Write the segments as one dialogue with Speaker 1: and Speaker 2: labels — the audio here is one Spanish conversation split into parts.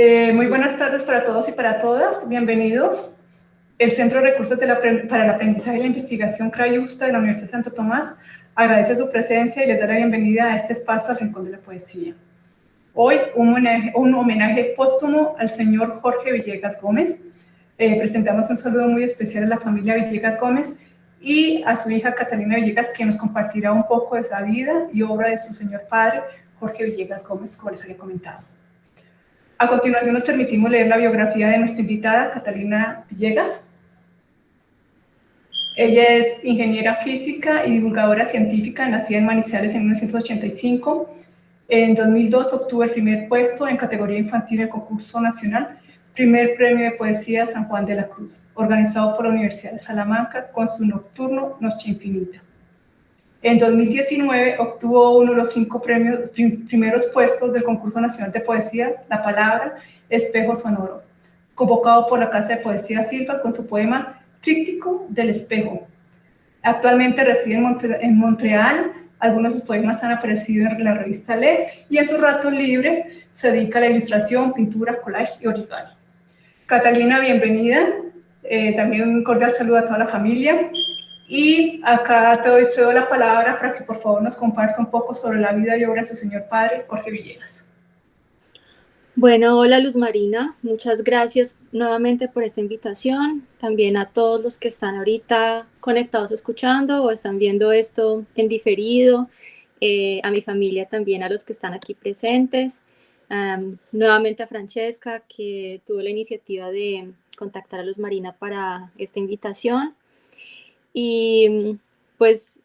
Speaker 1: Eh, muy buenas tardes para todos y para todas. Bienvenidos. El Centro de Recursos para el Aprendizaje y la Investigación CRAYUSTA de la Universidad de Santo Tomás agradece su presencia y les da la bienvenida a este espacio al Rincón de la Poesía. Hoy un homenaje, póstumo al señor Jorge Villegas Gómez. Eh, presentamos un saludo muy especial a la familia Villegas Gómez y a su hija Catalina Villegas, que nos compartirá un poco de su vida y obra de su señor padre, Jorge Villegas Gómez, como les había comentado. A continuación nos permitimos leer la biografía de nuestra invitada, Catalina Villegas. Ella es ingeniera física y divulgadora científica, nacida en Manizales en 1985. En 2002 obtuvo el primer puesto en categoría infantil del concurso nacional, primer premio de poesía San Juan de la Cruz, organizado por la Universidad de Salamanca con su nocturno Noche Infinita. En 2019 obtuvo uno de los cinco primeros puestos del concurso nacional de poesía, La Palabra, Espejo Sonoro, convocado por la Casa de Poesía Silva con su poema Tríptico del Espejo. Actualmente reside en, Montreal, algunos de sus poemas han aparecido en la revista LED y en sus ratos libres se dedica a la ilustración, pintura, collage y origami. Catalina, bienvenida. Eh, también un cordial saludo a toda la familia. Y acá te doy cedo la palabra para que por favor nos comparta un poco sobre la vida y obra de su señor padre, Jorge Villegas.
Speaker 2: Bueno, hola Luz Marina, muchas gracias nuevamente por esta invitación. También a todos los que están ahorita conectados escuchando o están viendo esto en diferido. Eh, a mi familia también, a los que están aquí presentes. nuevamente a Francesca, que tuvo la iniciativa de contactar a Luz Marina para esta invitación. Y pues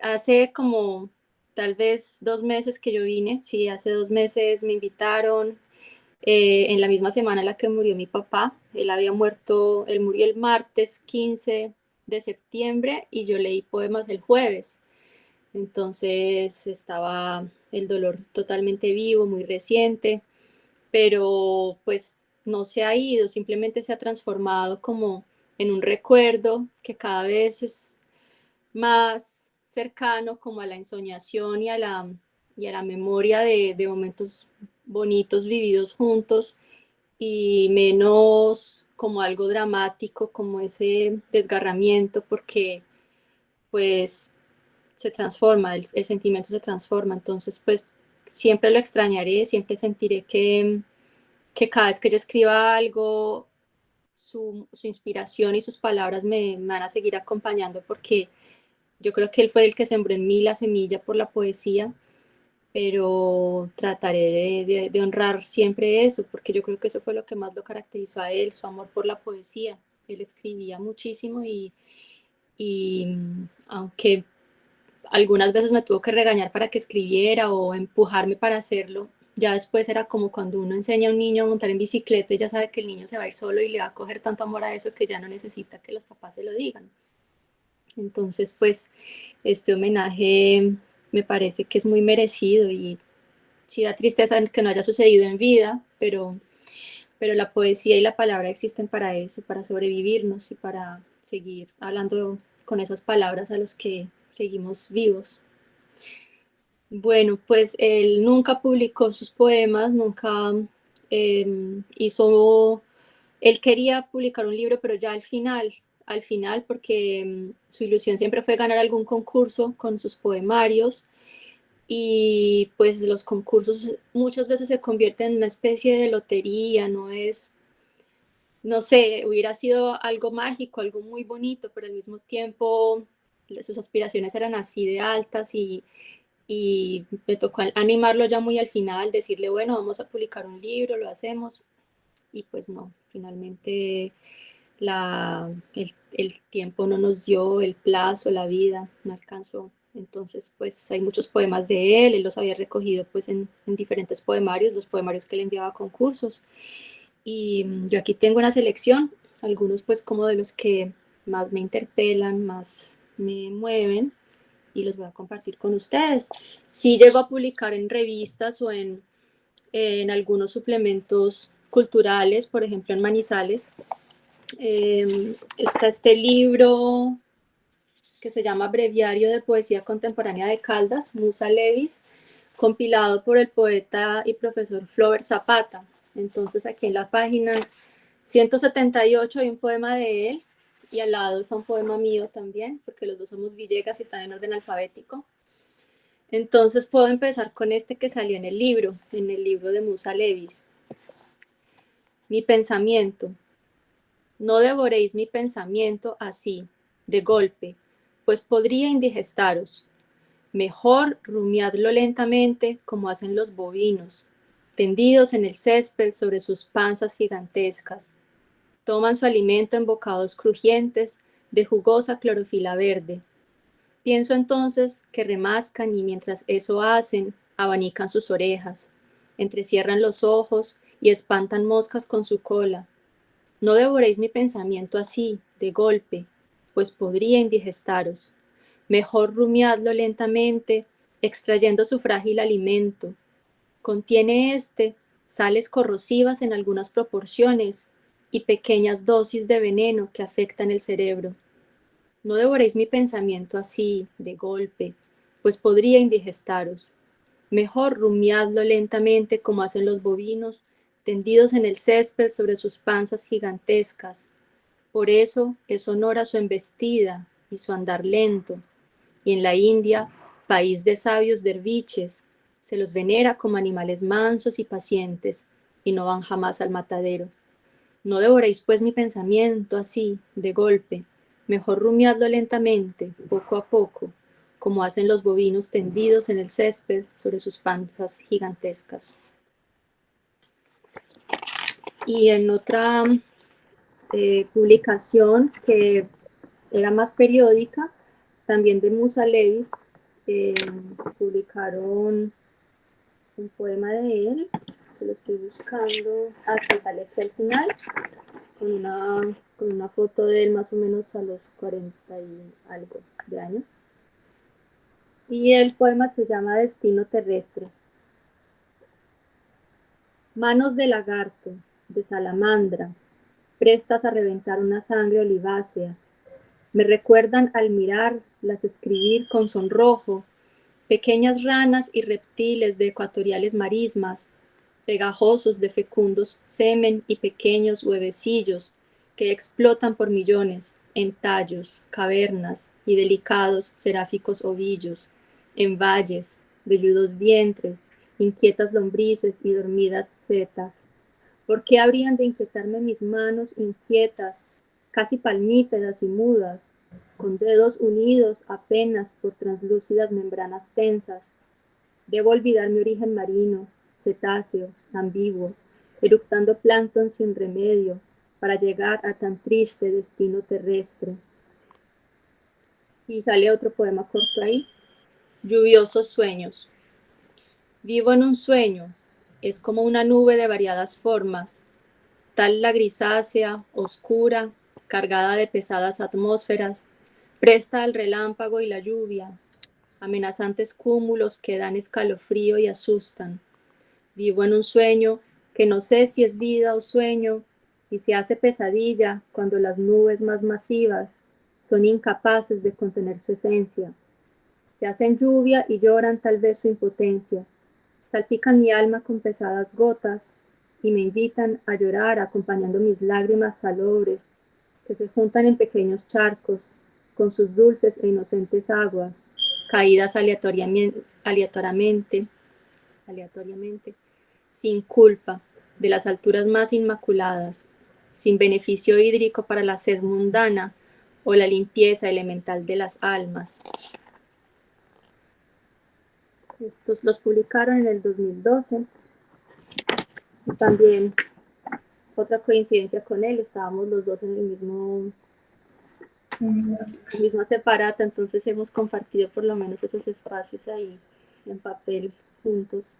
Speaker 2: hace como tal vez dos meses que yo vine, sí, hace dos meses me invitaron eh, en la misma semana en la que murió mi papá. Él había muerto, él murió el martes 15 de septiembre y yo leí poemas el jueves. Entonces estaba el dolor totalmente vivo, muy reciente, pero pues no se ha ido, simplemente se ha transformado como en un recuerdo que cada vez es más cercano como a la ensoñación y a la, y a la memoria de, de momentos bonitos vividos juntos y menos como algo dramático, como ese desgarramiento, porque pues se transforma, el, el, sentimiento se transforma, entonces pues siempre lo extrañaré, siempre sentiré que, que cada vez que yo escriba algo su, inspiración y sus palabras me, van a seguir acompañando porque yo creo que él fue el que sembró en mí la semilla por la poesía, pero trataré de, honrar siempre eso, porque yo creo que eso fue lo que más lo caracterizó a él, su amor por la poesía. Él escribía muchísimo y, y mm, aunque algunas veces me tuvo que regañar para que escribiera o empujarme para hacerlo, ya después era como cuando uno enseña a un niño a montar en bicicleta y ya sabe que el niño se va a ir solo y le va a coger tanto amor a eso que ya no necesita que los papás se lo digan. Entonces, pues, este homenaje me parece que es muy merecido y sí da tristeza que no haya sucedido en vida, pero, pero la poesía y la palabra existen para eso, para sobrevivirnos y para seguir hablando con esas palabras a los que seguimos vivos. Bueno, pues él nunca publicó sus poemas, nunca em, hizo, él quería publicar un libro, pero ya al final, al final, porque em, su ilusión siempre fue ganar algún concurso con sus poemarios, y pues los concursos muchas veces se convierten en una especie de lotería, no es, no sé, hubiera sido algo mágico, algo muy bonito, pero al mismo tiempo sus aspiraciones eran así de altas y y me tocó animarlo ya muy al final, decirle, bueno, vamos a publicar un libro, lo hacemos, y pues no, finalmente la, el, tiempo no nos dio, el plazo, la vida, no alcanzó. Entonces, pues hay muchos poemas de él, él los había recogido pues en, en diferentes poemarios, los poemarios que le enviaba a concursos. Y mm, yo aquí tengo una selección, algunos pues como de los que más me interpelan, más me mueven, y los voy a compartir con ustedes. Si llego a publicar en revistas o en, en algunos suplementos culturales, por ejemplo en Manizales. Em, está este libro que se llama Breviario de Poesía Contemporánea de Caldas, Musa Levis, compilado por el poeta y profesor Flover Zapata. Entonces aquí en la página 178 hay un poema de él y al lado está un poema mío también, porque los dos somos Villegas y están en orden alfabético. Entonces puedo empezar con este que salió en el libro, en el libro de Musa Levis. Mi pensamiento. No devoréis mi pensamiento así, de golpe, pues podría indigestaros. Mejor rumiadlo lentamente como hacen los bovinos, tendidos en el césped sobre sus panzas gigantescas. Toman su alimento en bocados crujientes de jugosa clorofila verde. Pienso entonces que remascan y mientras eso hacen, abanican sus orejas, entrecierran los ojos y espantan moscas con su cola. No devoréis mi pensamiento así, de golpe, pues podría indigestaros. Mejor rumiadlo lentamente, extrayendo su frágil alimento. Contiene este sales corrosivas en algunas proporciones y pequeñas dosis de veneno que afectan el cerebro. No devoréis mi pensamiento así, de golpe, pues podría indigestaros. Mejor rumiadlo lentamente como hacen los bovinos tendidos en el césped sobre sus panzas gigantescas. Por eso es honor su embestida y su andar lento. Y en la India, país de sabios derviches, se los venera como animales mansos y pacientes, y no van jamás al matadero. No devoréis pues mi pensamiento así, de golpe, mejor rumiadlo lentamente, poco a poco, como hacen los bovinos tendidos en el césped sobre sus panzas gigantescas. Y en otra eh, publicación que era más periódica, también de Musa Levis, eh, publicaron un poema de él, que lo estoy buscando, hasta sale aquí al final, con una, con una foto de él más o menos a los 40 y algo de años. Y el poema se llama Destino Terrestre. Manos de lagarto, de salamandra, prestas a reventar una sangre olivácea. Me recuerdan al mirar las escribir con sonrojo, pequeñas ranas y reptiles de ecuatoriales marismas, pegajosos de fecundos semen y pequeños huevecillos que explotan por millones en tallos, cavernas y delicados seráficos ovillos, en valles, velludos vientres, inquietas lombrices y dormidas setas, ¿Por qué habrían de inquietarme mis manos inquietas, casi palmípedas y mudas, con dedos unidos apenas por translúcidas membranas tensas? Debo olvidar mi origen marino, cetáceo, ambiguo, eructando plancton sin remedio, para llegar a tan triste destino terrestre. Y sale otro poema corto ahí. Lluviosos sueños. Vivo en un sueño, es como una nube de variadas formas, tal la grisácea, oscura, cargada de pesadas atmósferas, presta al relámpago y la lluvia, amenazantes cúmulos que dan escalofrío y asustan. Vivo en un sueño que no sé si es vida o sueño, y se hace pesadilla cuando las nubes más masivas son incapaces de contener su esencia. Se hacen lluvia y lloran tal vez su impotencia salpican mi alma con pesadas gotas y me invitan a llorar acompañando mis lágrimas salobres que se juntan en pequeños charcos con sus dulces e inocentes aguas, caídas aleatoriamente, aleatoriamente, aleatoriamente sin culpa, de las alturas más inmaculadas, sin beneficio hídrico para la sed mundana o la limpieza elemental de las almas. Estos los publicaron en el 2012. También otra coincidencia con él, estábamos los dos en el mismo misma separata, entonces hemos compartido por lo menos esos espacios ahí en papel juntos.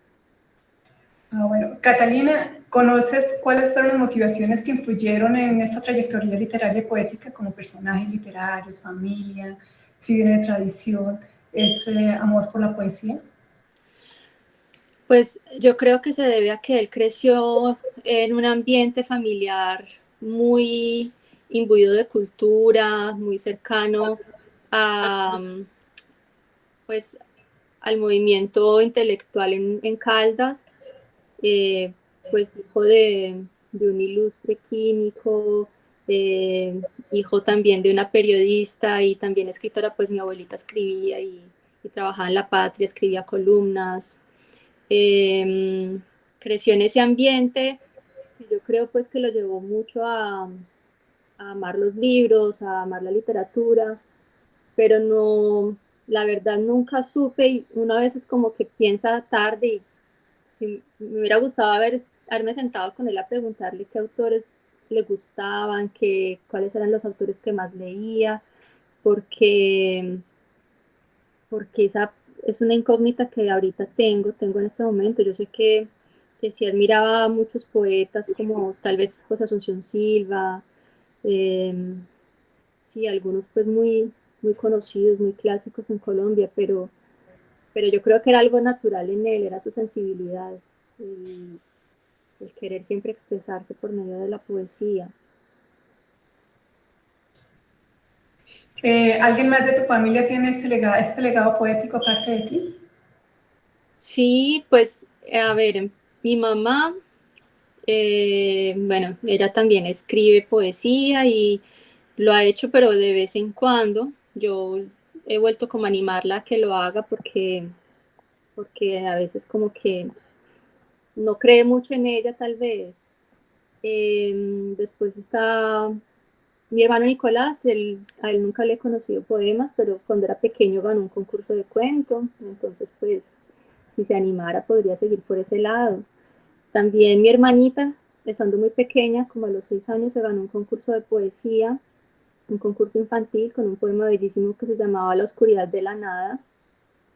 Speaker 1: Ah, bueno, Catalina, ¿conoces cuáles fueron las motivaciones que influyeron en esta trayectoria literaria y poética como personajes literarios, familia, si viene de tradición, ese amor por la poesía?
Speaker 2: Pues yo creo que se debe a que él creció en un ambiente familiar muy imbuido de cultura, muy cercano a, pues, al movimiento intelectual en, Caldas. Eh, pues hijo de, un ilustre químico, eh, hijo también de una periodista y también escritora, pues mi abuelita escribía y, trabajaba en La Patria, escribía columnas. Em, creció en ese ambiente y yo creo pues que lo llevó mucho a, a amar los libros, a amar la literatura, pero no, la verdad nunca supe y una vez es como que piensa tarde y me hubiera gustado haber, haberme sentado con él a preguntarle qué autores le gustaban, qué, cuáles eran los autores que más leía, porque, porque esa es una incógnita que ahorita tengo, tengo en este momento. Yo sé que, que si admiraba a muchos poetas como tal vez José Asunción Silva, eh, sí, algunos pues muy, muy conocidos, muy clásicos en Colombia, pero, pero yo creo que era algo natural en él, era su sensibilidad, y el querer siempre expresarse por medio de la poesía.
Speaker 1: Eh, ¿Alguien más de tu familia tiene este legado, este legado poético aparte de ti?
Speaker 2: Sí, pues, a ver, mi mamá, eh, bueno, ella también escribe poesía y lo ha hecho, pero de vez en cuando yo he vuelto como a animarla a que lo haga porque, porque a veces como que no cree mucho en ella tal vez. Em, después está mi hermano Nicolás, él, a él nunca le he conocido poemas, pero cuando era pequeño ganó un concurso de cuento, entonces pues si se animara podría seguir por ese lado. También mi hermanita, estando muy pequeña, como a los seis años, se ganó un concurso de poesía un concurso infantil con un poema bellísimo que se llamaba La oscuridad de la nada.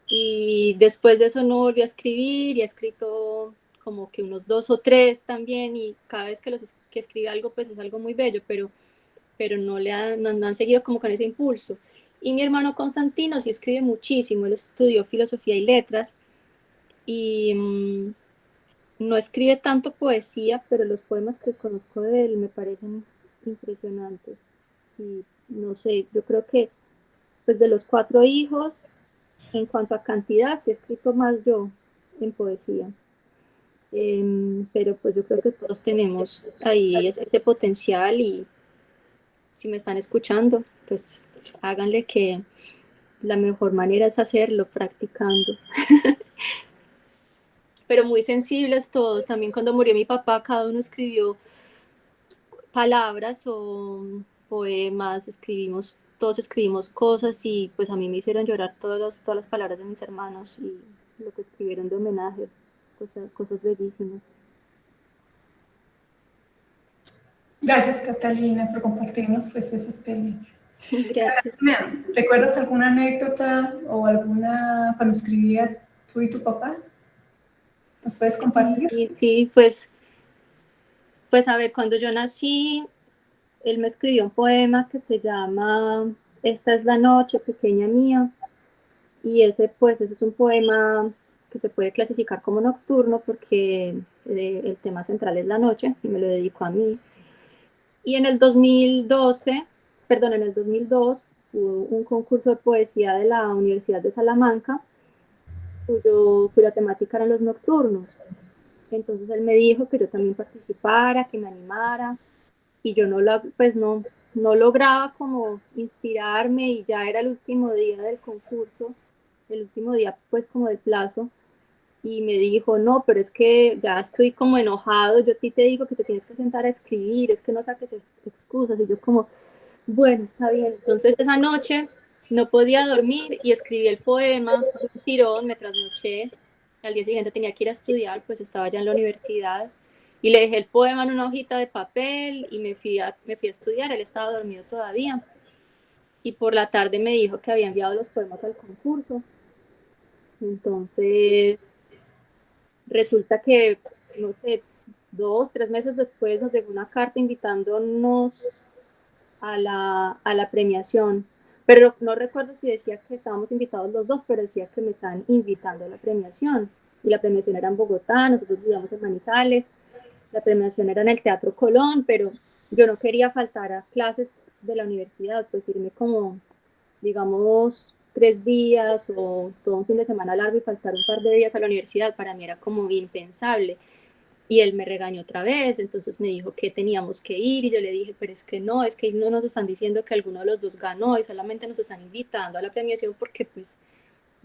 Speaker 2: Y después de eso no volvió a escribir y ha escrito como que unos dos o tres también y cada vez que, los, que escribe algo pues es algo muy bello, pero, pero no, le han, no, han seguido como con ese impulso. Y mi hermano Constantino sí escribe muchísimo, él estudió filosofía y letras y mm, no escribe tanto poesía, pero los poemas que conozco de él me parecen impresionantes sí, no sé, yo creo que pues de los cuatro hijos, en cuanto a cantidad, sí he escrito más yo en poesía. Em, pero pues yo creo que todos tenemos ahí ese, potencial y si me están escuchando, pues háganle que la mejor manera es hacerlo, practicando. pero muy sensibles todos. También cuando murió mi papá, cada uno escribió palabras o poemas, escribimos, todos escribimos cosas y pues a mí me hicieron llorar todas, todas las palabras de mis hermanos y lo que escribieron de homenaje, cosas, cosas bellísimas.
Speaker 1: Gracias Catalina por compartirnos pues esa experiencia.
Speaker 2: Gracias.
Speaker 1: ¿Recuerdas alguna anécdota o alguna cuando escribía tú y tu papá? ¿Nos puedes compartir?
Speaker 2: Sí, sí, pues, pues a ver, cuando yo nací, él me escribió un poema que se llama Esta es la noche, pequeña mía, y ese pues ese es un poema que se puede clasificar como nocturno porque eh, el tema central es la noche y me lo dedico a mí. Y en el 2012, perdón, en el 2002 hubo un concurso de poesía de la Universidad de Salamanca cuyo, cuya temática eran los nocturnos. Entonces él me dijo que yo también participara, que me animara y yo no, la, pues no, no lograba como inspirarme y ya era el último día del concurso, el último día pues como de plazo y me dijo, no, pero es que ya estoy como enojado, yo a ti te digo que te tienes que sentar a escribir, es que no saques excusas y yo como, bueno, está bien. Entonces esa noche no podía dormir y escribí el poema, un tirón, me trasnoché, al día siguiente tenía que ir a estudiar, pues estaba ya en la universidad y le dejé el poema en una hojita de papel y me fui a, me fui a estudiar, él estaba dormido todavía. Y por la tarde me dijo que había enviado los poemas al concurso. Entonces, resulta que, no sé, dos, tres meses después nos llegó una carta invitándonos a la, a la premiación. Pero no recuerdo si decía que estábamos invitados los dos, pero decía que me estaban invitando a la premiación. Y la premiación era en Bogotá, nosotros vivíamos en Manizales la premiación era en el Teatro Colón, pero yo no quería faltar a clases de la universidad, pues irme como, digamos, tres días o todo un fin de semana largo y faltar un par de días a la universidad, para mí era como impensable. y él me regañó otra vez, entonces me dijo que teníamos que ir y yo le dije, pero es que no, es que no nos están diciendo que alguno de los dos ganó y solamente nos están invitando a la premiación porque pues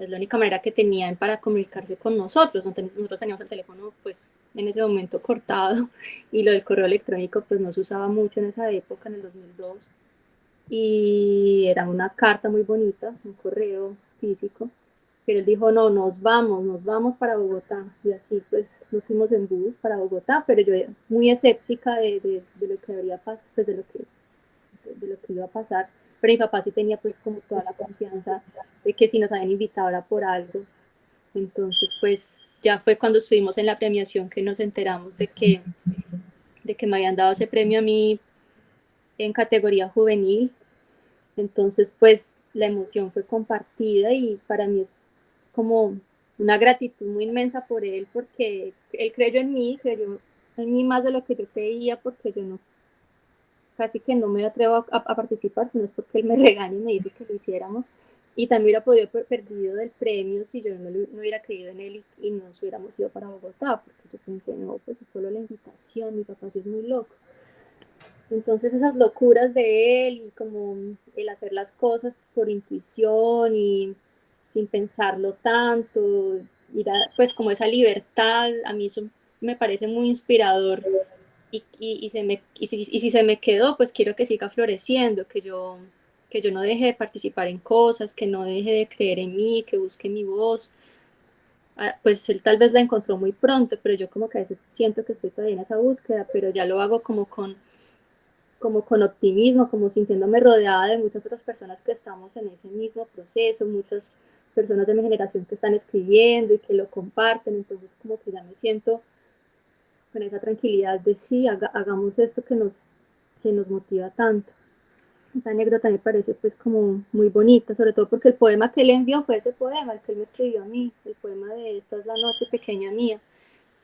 Speaker 2: es la única manera que tenían para comunicarse con nosotros, nosotros teníamos el teléfono pues en ese momento cortado y lo del correo electrónico pues no se usaba mucho en esa época, en el 2002 y era una carta muy bonita, un correo físico pero él dijo, no, nos vamos, nos vamos para Bogotá. Y así pues nos fuimos en bus para Bogotá, pero yo muy escéptica de, de, lo que habría pues de lo que, de, lo que iba a pasar. Pero mi papá sí tenía pues como toda la confianza de que si nos habían invitado era por algo. Entonces pues ya fue cuando estuvimos en la premiación que nos enteramos de que, de que me habían dado ese premio a mí en categoría juvenil. Entonces pues la emoción fue compartida y para mí es como una gratitud muy inmensa por él, porque él creyó en mí, creyó en mí más de lo que yo creía, porque yo no, casi que no me atrevo a, participar, sino es porque él me regaña y me dice que lo hiciéramos. Y también hubiera podido haber perdido del premio si yo no, no hubiera creído en él y, y, nos hubiéramos ido para Bogotá, porque yo pensé, no, pues es solo la invitación, mi papá sí es muy loco. Entonces esas locuras de él y como el hacer las cosas por intuición y sin pensarlo tanto, ir pues como esa libertad, a mí eso me parece muy inspirador y, y, se me, y, si, y, si, se me quedó, pues quiero que siga floreciendo, que yo, que yo no deje de participar en cosas, que no deje de creer en mí, que busque mi voz. Ah, pues él tal vez la encontró muy pronto, pero yo como que a veces siento que estoy todavía en esa búsqueda, pero ya lo hago como con como con optimismo, como sintiéndome rodeada de muchas otras personas que estamos en ese mismo proceso, muchas personas de mi generación que están escribiendo y que lo comparten, entonces como que ya me siento con esa tranquilidad de sí, hagamos esto que nos, que nos motiva tanto. Esa anécdota me parece pues como muy bonita, sobre todo porque el poema que él envió fue ese poema, el que él me escribió a mí, el poema de Esta es la noche pequeña mía.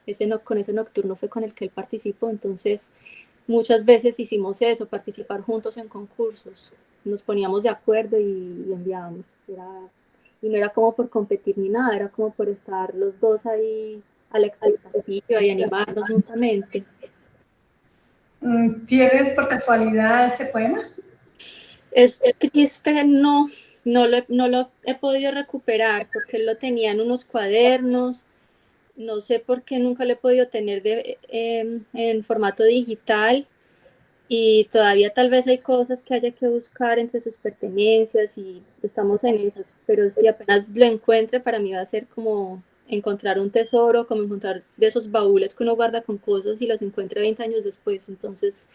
Speaker 2: Ese no, con ese nocturno fue con el que él participó, entonces muchas veces hicimos eso, participar juntos en concursos. Nos poníamos de acuerdo y, enviábamos. y no era como por competir ni nada, era como por estar los dos ahí a la expectativa y animarnos mutuamente.
Speaker 1: Mm, ¿Tienes por casualidad ese poema?
Speaker 2: Es triste, no, no lo, no lo he podido recuperar porque lo tenía en unos cuadernos no sé por qué nunca lo he podido tener de, em, en formato digital y todavía tal vez hay cosas que haya que buscar entre sus pertenencias y estamos en esas, pero si apenas lo encuentre para mí va a ser como encontrar un tesoro, como encontrar de esos baúles que uno guarda con cosas y los encuentre 20 años después, entonces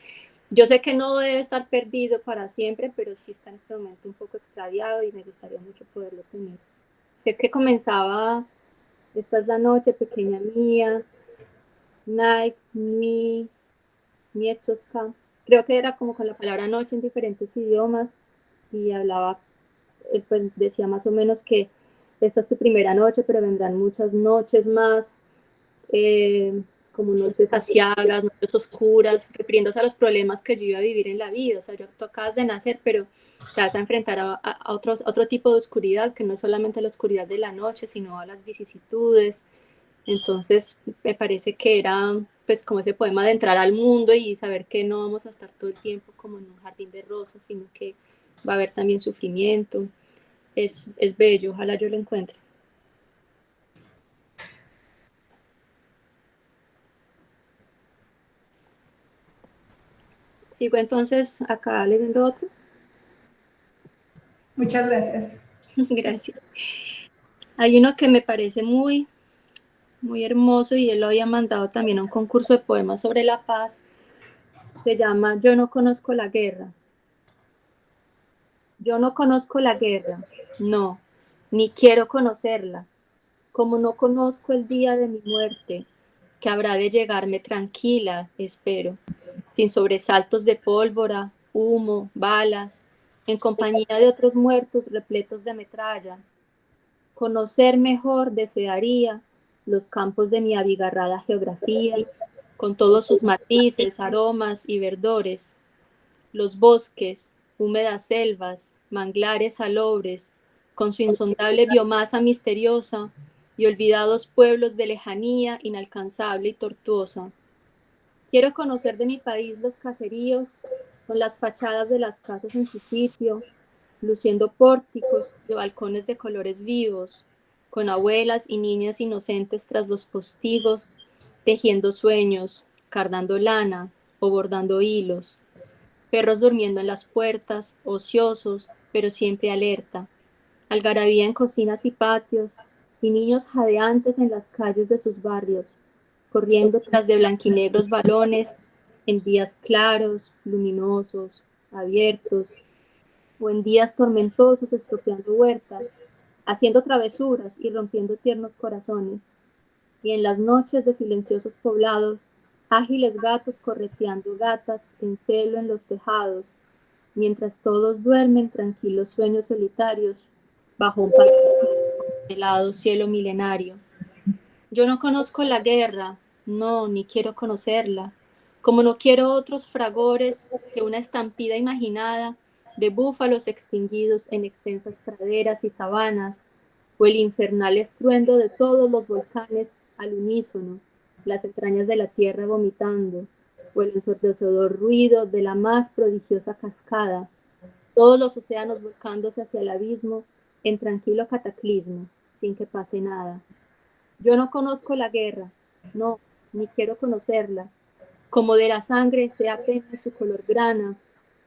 Speaker 2: yo sé que no debe estar perdido para siempre, pero sí está en este momento un poco extraviado y me gustaría mucho poderlo tener. Sé que comenzaba esta es la noche pequeña mía, night, mi, mietzoska. Creo que era como con la palabra noche en diferentes idiomas y hablaba, eh, pues decía más o menos que esta es tu primera noche, pero vendrán muchas noches más, eh, como noches asiagas, noches oscuras, refiriéndose a los problemas que yo iba a vivir en la vida. O sea, yo, tú de nacer, pero te vas a enfrentar a, otro tipo de oscuridad, que no es solamente la oscuridad de la noche, sino a las vicisitudes. Entonces, me parece que era pues como ese poema de entrar al mundo y saber que no vamos a estar todo el tiempo como en un jardín de rosas, sino que va a haber también sufrimiento. Es, es bello, ojalá yo lo encuentre. Sigo entonces acá leyendo otros.
Speaker 1: Muchas gracias.
Speaker 2: Gracias. Hay uno que me parece muy, muy hermoso y él lo había mandado también a un concurso de poemas sobre la paz. Se llama Yo no conozco la guerra. Yo no conozco la guerra, no, ni quiero conocerla. Como no conozco el día de mi muerte, que habrá de llegarme tranquila, espero, sin sobresaltos de pólvora, humo, balas, en compañía de otros muertos repletos de metralla. Conocer mejor desearía los campos de mi abigarrada geografía, con todos sus matices, aromas y verdores, los bosques, húmedas selvas, manglares salobres, con su insondable biomasa misteriosa, y olvidados pueblos de lejanía inalcanzable y tortuosa. Quiero conocer de mi país los caseríos, con las fachadas de las casas en su sitio, luciendo pórticos de balcones de colores vivos, con abuelas y niñas inocentes tras los postigos, tejiendo sueños, cardando lana o bordando hilos, perros durmiendo en las puertas, ociosos, pero siempre alerta, algarabía en cocinas y patios, y niños jadeantes en las calles de sus barrios, corriendo tras de blanquinegros balones en días claros, luminosos, abiertos, o en días tormentosos estropeando huertas, haciendo travesuras y rompiendo tiernos corazones, y en las noches de silenciosos poblados, ágiles gatos correteando gatas en celo en los tejados, mientras todos duermen tranquilos sueños solitarios bajo un helado cielo milenario. Yo no conozco la guerra, no, ni quiero conocerla, como no quiero otros fragores que una estampida imaginada de búfalos extinguidos en extensas praderas y sabanas, o el infernal estruendo de todos los volcanes al unísono, las entrañas de la tierra vomitando, o el ensordecedor ruido de la más prodigiosa cascada, todos los océanos volcándose hacia el abismo en tranquilo cataclismo, sin que pase nada. Yo no conozco la guerra, no, ni quiero conocerla, como de la sangre sea apenas su color grana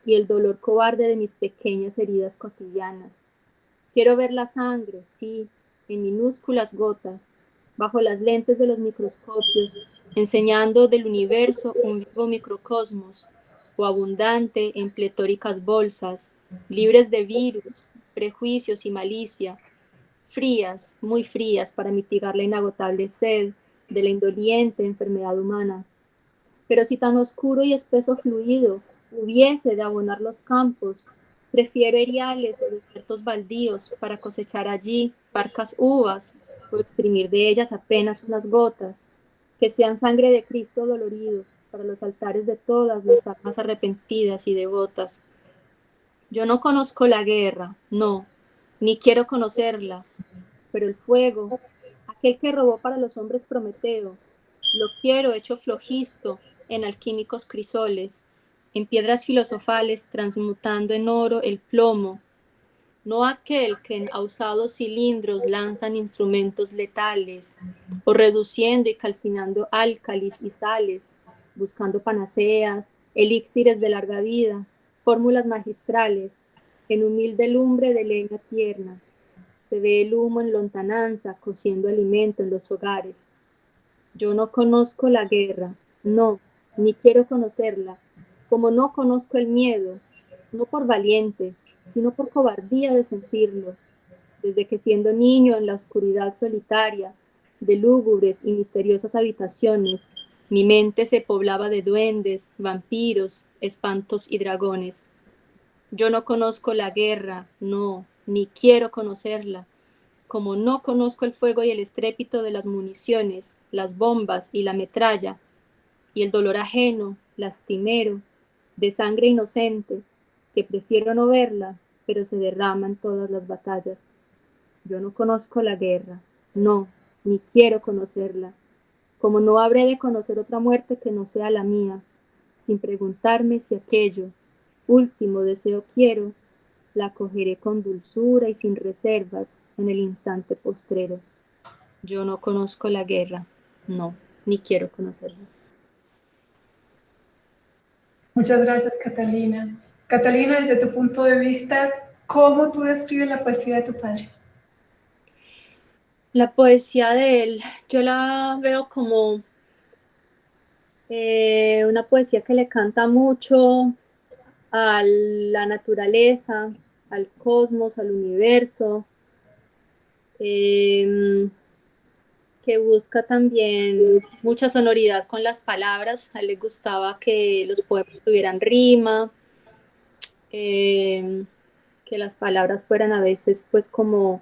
Speaker 2: y el dolor cobarde de mis pequeñas heridas cotidianas. Quiero ver la sangre, sí, en minúsculas gotas, bajo las lentes de los microscopios, enseñando del universo un vivo microcosmos, o abundante en pletóricas bolsas, libres de virus, prejuicios y malicia, frías, muy frías para mitigar la inagotable sed de la indoliente enfermedad humana. Pero si tan oscuro y espeso fluido hubiese de abonar los campos, prefiero eriales o desiertos baldíos para cosechar allí parcas uvas exprimir de ellas apenas unas gotas, que sean sangre de Cristo dolorido para los altares de todas las almas arrepentidas y devotas. Yo no conozco la guerra, no, ni quiero conocerla, pero el fuego, aquel que robó para los hombres Prometeo, lo quiero hecho flojisto en alquímicos crisoles, en piedras filosofales transmutando en oro el plomo, no aquel que en ausados cilindros lanzan instrumentos letales, o reduciendo y calcinando álcalis y sales, buscando panaceas, elixires de larga vida, fórmulas magistrales, en humilde lumbre de leña tierna, se ve el humo en lontananza, cociendo alimento en los hogares. Yo no conozco la guerra, no, ni quiero conocerla, como no conozco el miedo, no por valiente, sino por cobardía de sentirlo, desde que siendo niño en la oscuridad solitaria, de lúgubres y misteriosas habitaciones, mi mente se poblaba de duendes, vampiros, espantos y dragones. Yo no conozco la guerra, no, ni quiero conocerla, como no conozco el fuego y el estrépito de las municiones, las bombas y la metralla, y el dolor ajeno, lastimero, de sangre inocente, que prefiero no verla, pero se derrama en todas las batallas. Yo no conozco la guerra, no, ni quiero conocerla, como no habré de conocer otra muerte que no sea la mía, sin preguntarme si aquello, último deseo quiero, la acogeré con dulzura y sin reservas en el instante postrero. Yo no conozco la guerra, no, ni quiero conocerla.
Speaker 1: Muchas gracias, Catalina. Catalina, desde tu punto de vista, ¿cómo tú describes la poesía de tu padre?
Speaker 2: La poesía de él, yo la veo como eh, una poesía que le canta mucho a la naturaleza, al cosmos, al universo, em, que busca también mucha sonoridad con las palabras. A él le gustaba que los poemas tuvieran rima, em, que las palabras fueran a veces pues como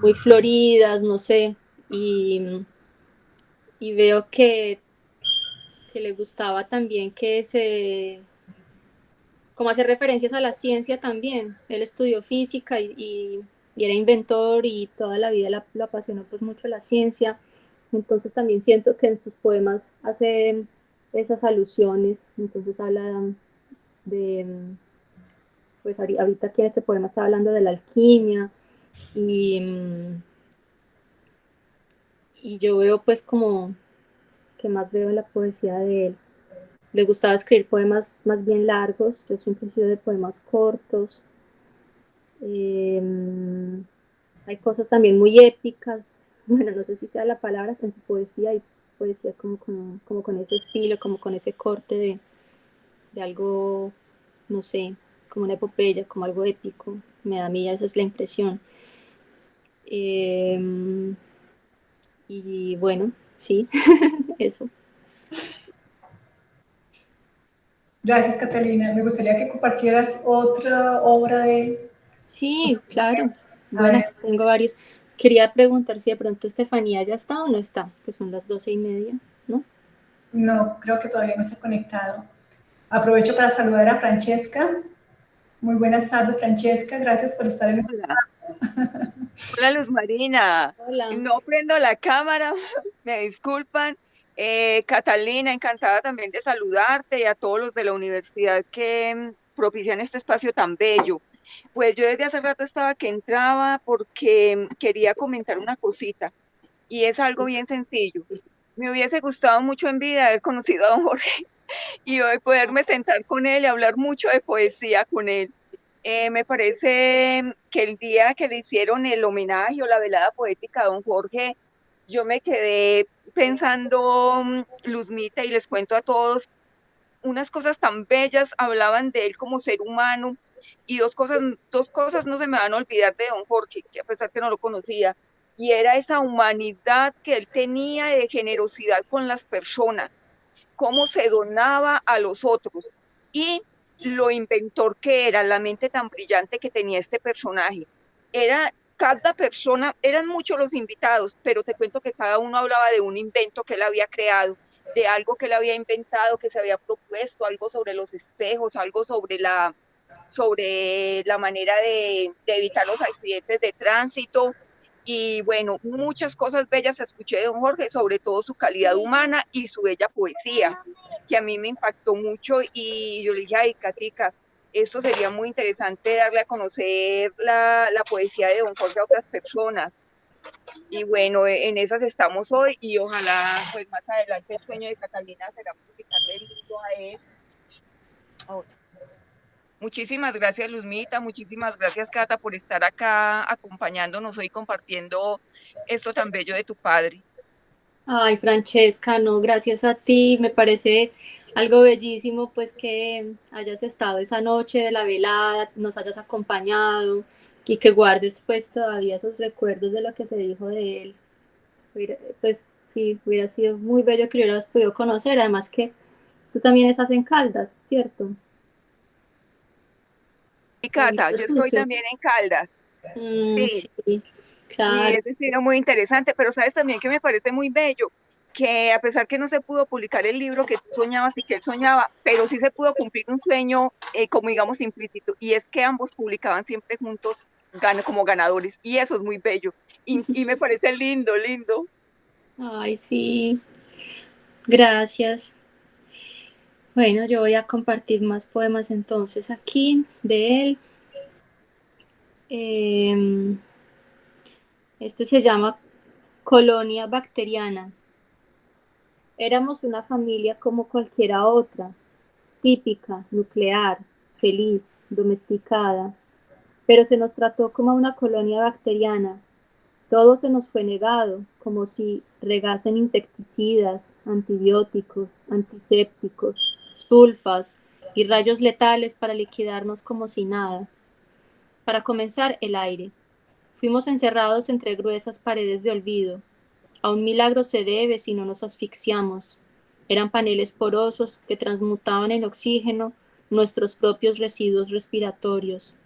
Speaker 2: muy floridas, no sé, y, y veo que, que le gustaba también que se como hacer referencias a la ciencia también. Él estudió física y, y era inventor y toda la vida lo apasionó pues mucho la ciencia. Entonces también siento que en sus poemas hace esas alusiones, entonces habla de, pues ahorita aquí en este poema está hablando de la alquimia y, y yo veo pues como que más veo en la poesía de él. Le gustaba escribir poemas más bien largos, yo siempre he sido de poemas cortos. Em, hay cosas también muy épicas, bueno, no sé si sea la palabra, en su poesía y poesía como con, como con ese estilo, como con ese corte de, de algo, no sé, como una epopeya, como algo épico. Me da a mí, esa es la impresión. Em, y bueno, sí, eso.
Speaker 1: Gracias, Catalina. Me gustaría que compartieras otra obra de...
Speaker 2: Sí, claro. Bueno, tengo varios. Quería preguntar si de pronto Estefanía ya está o no está, que son las doce y media, ¿no?
Speaker 1: No, creo que todavía no se ha conectado. Aprovecho para saludar a Francesca. Muy buenas tardes, Francesca. Gracias por estar en el
Speaker 3: Hola. Hola, Luz Marina. Hola. No prendo la cámara, me disculpan. Eh, Catalina, encantada también de saludarte y a todos los de la universidad que mm, propician este espacio tan bello. Pues yo desde hace rato estaba que entraba porque quería comentar una cosita y es algo bien sencillo. Me hubiese gustado mucho en vida haber conocido a don Jorge y poderme sentar con él y hablar mucho de poesía con él. Eh, me parece que el día que le hicieron el homenaje o la velada poética a don Jorge, yo me quedé pensando, mm, Luzmita, y les cuento a todos, unas cosas tan bellas, hablaban de él como ser humano, y dos cosas, dos cosas no se me van a olvidar de don Jorge, que a pesar que no lo conocía, y era esa humanidad que él tenía de generosidad con las personas, cómo se donaba a los otros y lo inventor que era, la mente tan brillante que tenía este personaje. Era cada persona, eran muchos los invitados, pero te cuento que cada uno hablaba de un invento que él había creado, de algo que él había inventado, que se había propuesto, algo sobre los espejos, algo sobre la, sobre la manera de, evitar los accidentes de tránsito. Y bueno, muchas cosas bellas escuché de don Jorge, sobre todo su calidad humana y su bella poesía, que a mí me impactó mucho. Y yo le dije, ay, Catica, esto sería muy interesante darle a conocer la, la poesía de don Jorge a otras personas. Y bueno, en esas estamos hoy y ojalá pues más adelante el sueño de Catalina será publicarle el libro a él. Muchísimas gracias, Luzmita. Muchísimas gracias, Cata, por estar acá acompañándonos hoy compartiendo esto tan bello de tu padre.
Speaker 2: Ay, Francesca, no, gracias a ti. Me parece algo bellísimo, pues que hayas estado esa noche de la velada, nos hayas acompañado y que guardes pues todavía esos recuerdos de lo que se dijo de él. Pues sí, hubiera sido muy bello que lo hubieras podido conocer, además que tú también estás en Caldas, ¿cierto?
Speaker 3: Y Cata, yo estoy también en Caldas.
Speaker 2: Mm, sí. claro.
Speaker 3: Y es sido muy interesante, pero sabes también que me parece muy bello que a pesar que no se pudo publicar el libro que tú soñabas y que él soñaba, pero sí se pudo cumplir un sueño, eh, como digamos, implícito, y es que ambos publicaban siempre juntos como ganadores, y eso es muy bello, y, y me parece lindo, lindo.
Speaker 2: Ay, sí, gracias. Bueno, yo voy a compartir más poemas entonces aquí de él. Em, este se llama Colonia Bacteriana. Éramos una familia como cualquiera otra, típica, nuclear, feliz, domesticada, pero se nos trató como una colonia bacteriana. Todo se nos fue negado, como si regasen insecticidas, antibióticos, antisépticos, sulfas y rayos letales para liquidarnos como si nada. Para comenzar, el aire. Fuimos encerrados entre gruesas paredes de olvido. A un milagro se debe si no nos asfixiamos. Eran paneles porosos que transmutaban en oxígeno nuestros propios residuos respiratorios.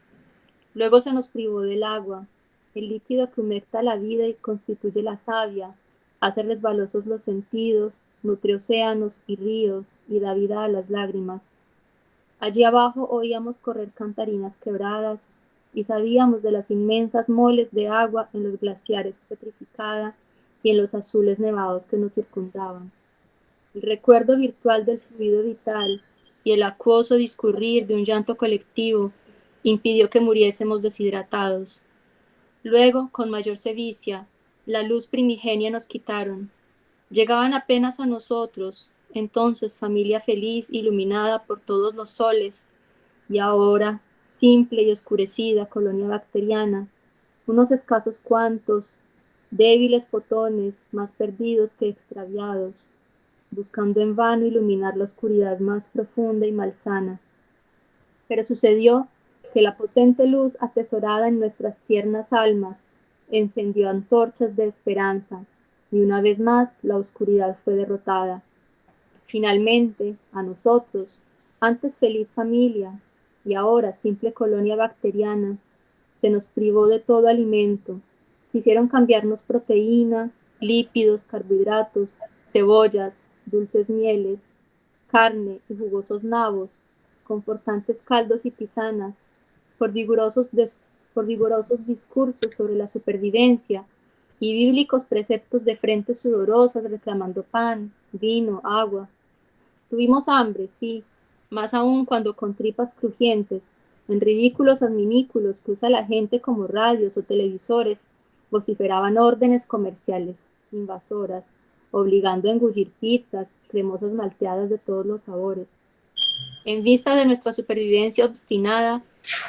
Speaker 2: Luego se nos privó del agua, el líquido que humecta la vida y constituye la savia, hace resbalosos los sentidos, nutre océanos y ríos y da vida a las lágrimas. Allí abajo oíamos correr cantarinas quebradas y sabíamos de las inmensas moles de agua en los glaciares petrificada y en los azules nevados que nos circundaban. El recuerdo virtual del fluido vital y el acuoso discurrir de un llanto colectivo impidió que muriésemos deshidratados. Luego, con mayor sevicia, la luz primigenia nos quitaron. Llegaban apenas a nosotros, entonces familia feliz iluminada por todos los soles, y ahora, simple y oscurecida colonia bacteriana, unos escasos cuantos, débiles fotones más perdidos que extraviados, buscando en vano iluminar la oscuridad más profunda y malsana. Pero sucedió que la potente luz atesorada en nuestras tiernas almas encendió antorchas de esperanza, y una vez más la oscuridad fue derrotada. Finalmente, a nosotros, antes feliz familia y ahora simple colonia bacteriana, se nos privó de todo alimento. Quisieron cambiarnos proteína, lípidos, carbohidratos, cebollas, dulces mieles, carne y jugosos nabos, confortantes caldos y tisanas, por vigorosos, por vigorosos discursos sobre la supervivencia y bíblicos preceptos de frentes sudorosas reclamando pan, vino, agua, Tuvimos hambre, sí, más aún cuando con tripas crujientes, en ridículos adminículos que usa la gente como radios o televisores, vociferaban órdenes comerciales, invasoras, obligando a engullir pizzas, cremosas malteadas de todos los sabores. En vista de nuestra supervivencia obstinada,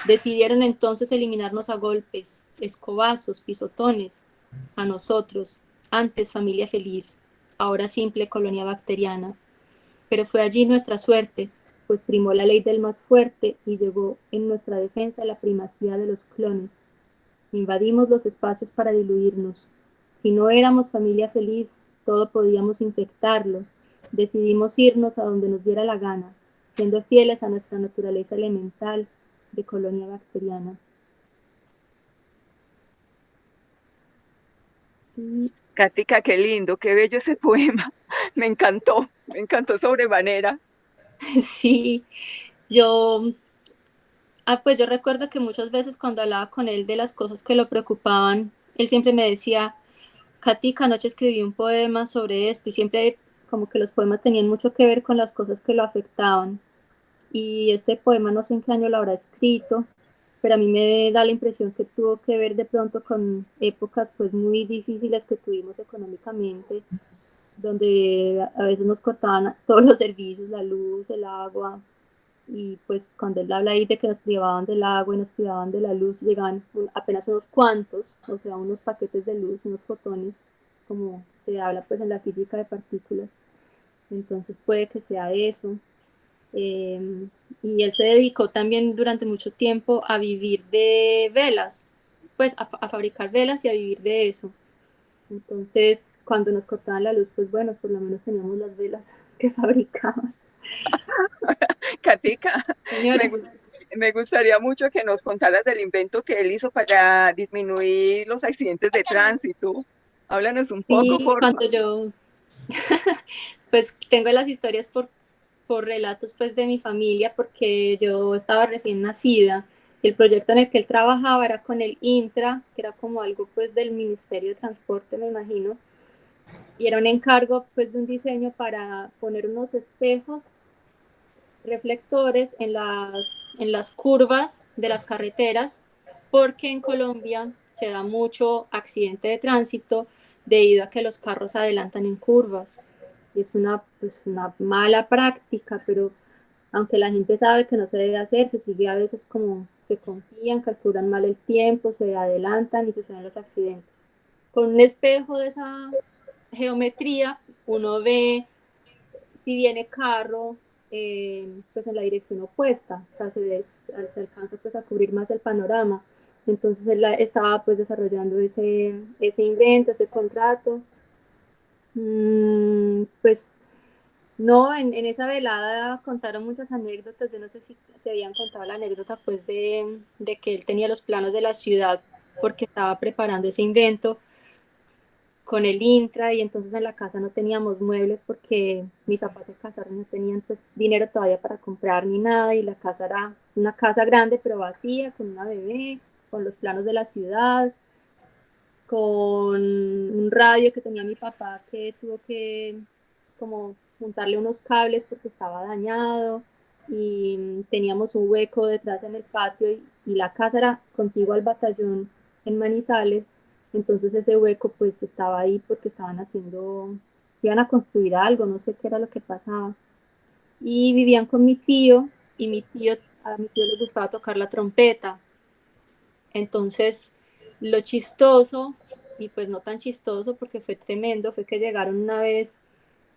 Speaker 2: decidieron entonces eliminarnos a golpes, escobazos, pisotones, a nosotros, antes familia feliz, ahora simple colonia bacteriana, pero fue allí nuestra suerte, pues primó la ley del más fuerte y llegó en nuestra defensa la primacía de los clones. Invadimos los espacios para diluirnos. Si no éramos familia feliz, todo podíamos infectarlo. Decidimos irnos a donde nos diera la gana, siendo fieles a nuestra naturaleza elemental de colonia bacteriana.
Speaker 3: Katica, qué lindo, qué bello ese poema. Me encantó, me encantó sobremanera.
Speaker 2: Sí, yo, ah, pues yo recuerdo que muchas veces cuando hablaba con él de las cosas que lo preocupaban, él siempre me decía, Katica, anoche escribí un poema sobre esto y siempre como que los poemas tenían mucho que ver con las cosas que lo afectaban. Y este poema no sé en qué año lo habrá escrito, pero a mí me da la impresión que tuvo que ver de pronto con épocas pues muy difíciles que tuvimos económicamente, donde a veces nos cortaban todos los servicios, la luz, el agua, y pues cuando él habla ahí de que nos privaban del agua y nos privaban de la luz, llegaban apenas unos cuantos, o sea, unos paquetes de luz, unos fotones, como se habla pues en la física de partículas. Entonces puede que sea eso. Em, y él se dedicó también durante mucho tiempo a vivir de velas, pues a, fabricar velas y a vivir de eso. Entonces, cuando nos cortaban la luz, pues bueno, por lo menos teníamos las velas que fabricaban.
Speaker 3: Katica, me, gustaría mucho que nos contaras del invento que él hizo para disminuir los accidentes de tránsito. Háblanos un poco.
Speaker 2: Sí, cuando yo, pues tengo las historias por por relatos pues de mi familia porque yo estaba recién nacida el proyecto en el que él trabajaba era con el Intra, que era como algo pues del Ministerio de Transporte me imagino, y era un encargo pues de un diseño para poner unos espejos reflectores en las, en las curvas de las carreteras porque en Colombia se da mucho accidente de tránsito debido a que los carros adelantan en curvas es una, pues, una mala práctica, pero aunque la gente sabe que no se debe hacer, se sigue a veces como se confían, calculan mal el tiempo, se adelantan y suceden los accidentes. Con un espejo de esa geometría, uno ve si viene carro, eh, pues en la dirección opuesta, o sea, se, se, alcanza pues a cubrir más el panorama. Entonces él estaba pues desarrollando ese, ese invento, ese contrato, pues no, en, esa velada contaron muchas anécdotas. Yo no sé si se habían contado la anécdota pues de, que él tenía los planos de la ciudad porque estaba preparando ese invento con el intra y entonces en la casa no teníamos muebles porque mis papás se casaron, no tenían pues dinero todavía para comprar ni nada y la casa era una casa grande pero vacía con una bebé con los planos de la ciudad, con un radio que tenía mi papá que tuvo que como juntarle unos cables porque estaba dañado y teníamos un hueco detrás en el patio y, la casa era contigo al batallón en Manizales, entonces ese hueco pues estaba ahí porque estaban haciendo, iban a construir algo, no sé qué era lo que pasaba. Y vivían con mi tío y mi tío, a mi tío le gustaba tocar la trompeta. Entonces, lo chistoso, y pues no tan chistoso porque fue tremendo, fue que llegaron una vez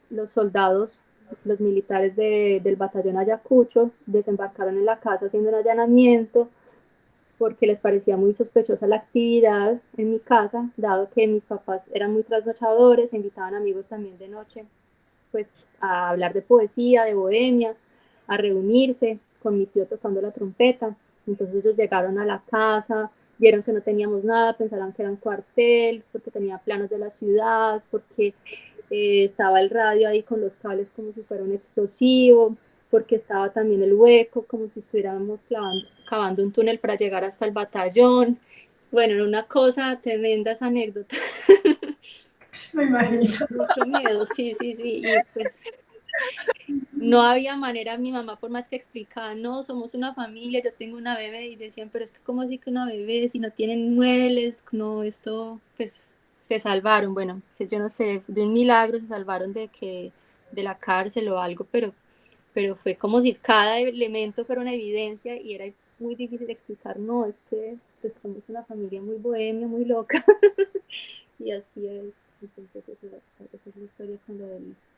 Speaker 2: los soldados, los militares del batallón Ayacucho, desembarcaron en la casa haciendo un allanamiento porque les parecía muy sospechosa la actividad en mi casa, dado que mis papás eran muy trasnochadores, invitaban amigos también de noche, pues a hablar de poesía, de bohemia, a reunirse con mi tío tocando la trompeta. Entonces ellos llegaron a la casa, vieron que no teníamos nada, pensaron que era un cuartel, porque tenía planos de la ciudad, porque eh, estaba el radio ahí con los cables como si fuera un explosivo, porque estaba también el hueco, como si estuviéramos cavando, un túnel para llegar hasta el batallón. Bueno, era una cosa tremenda esa anécdota.
Speaker 1: Me imagino.
Speaker 2: Mucho miedo, sí, sí, sí. Y pues no había manera, mi mamá por más que explicaba, no, somos una familia, yo tengo una bebé, y decían, pero es que ¿cómo así que una bebé si no tienen muebles? No, esto, pues se salvaron, bueno, yo no sé, de un milagro se salvaron de que de la cárcel o algo, pero, pero fue como si cada elemento fuera una evidencia y era muy difícil explicar, no, es que pues, somos una familia muy bohemia, muy loca, y así es. Entonces, esa, es la historia con lo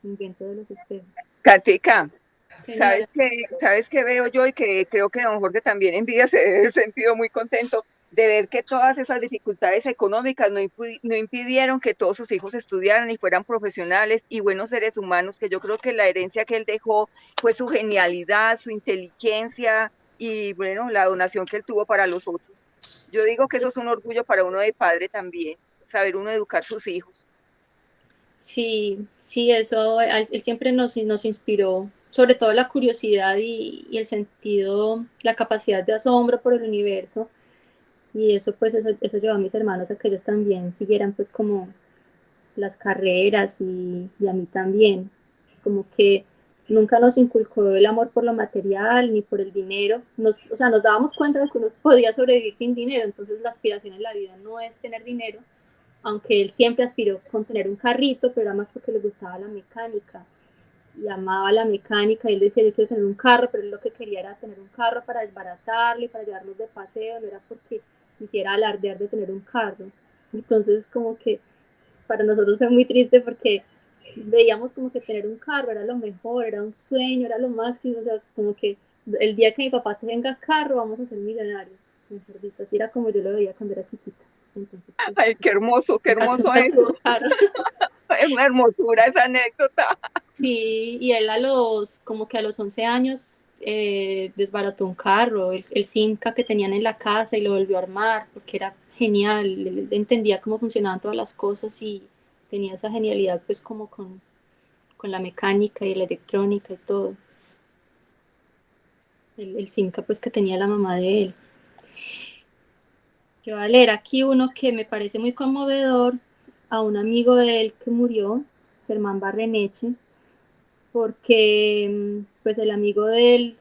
Speaker 2: invento de los espejos.
Speaker 3: Katica, ¿sabes qué, ¿sabes qué veo yo y que creo que don Jorge también en vida se debe sentido muy contento? de ver que todas esas dificultades económicas no, no, impidieron que todos sus hijos estudiaran y fueran profesionales y buenos seres humanos, que yo creo que la herencia que él dejó fue su genialidad, su inteligencia y bueno, la donación que él tuvo para los otros. Yo digo que eso es un orgullo para uno de padre también, saber uno educar sus hijos.
Speaker 2: Sí, sí, eso, él siempre nos, nos inspiró, sobre todo la curiosidad y, el sentido, la capacidad de asombro por el universo. Y eso pues eso, eso llevó a mis hermanos a que ellos también siguieran pues como las carreras y, y, a mí también, como que nunca nos inculcó el amor por lo material ni por el dinero, nos, o sea, nos dábamos cuenta de que uno podía sobrevivir sin dinero, entonces la aspiración en la vida no es tener dinero, aunque él siempre aspiró con tener un carrito, pero era más porque le gustaba la mecánica y amaba la mecánica, y él decía, yo quiero tener un carro, pero él lo que quería era tener un carro para desbaratarle, para llevarlos de paseo, no era porque quisiera alardear de tener un carro. Entonces, como que para nosotros fue muy triste porque veíamos como que tener un carro era lo mejor, era un sueño, era lo máximo, o sea, como que el día que mi papá tenga carro vamos a ser millonarios. Así era como yo lo veía cuando era chiquita. Entonces,
Speaker 3: pues, Ay, qué hermoso, qué hermoso eso. es una hermosura esa anécdota.
Speaker 2: Sí, y él a los, como que a los 11 años eh, desbarató un carro, el, el Simca que tenían en la casa y lo volvió a armar porque era genial, él, entendía cómo funcionaban todas las cosas y tenía esa genialidad pues como con, con la mecánica y la electrónica y todo. El, el Simca pues que tenía la mamá de él. Yo voy a leer aquí uno que me parece muy conmovedor a un amigo de él que murió, Germán Barreneche, porque mm, pues el amigo de él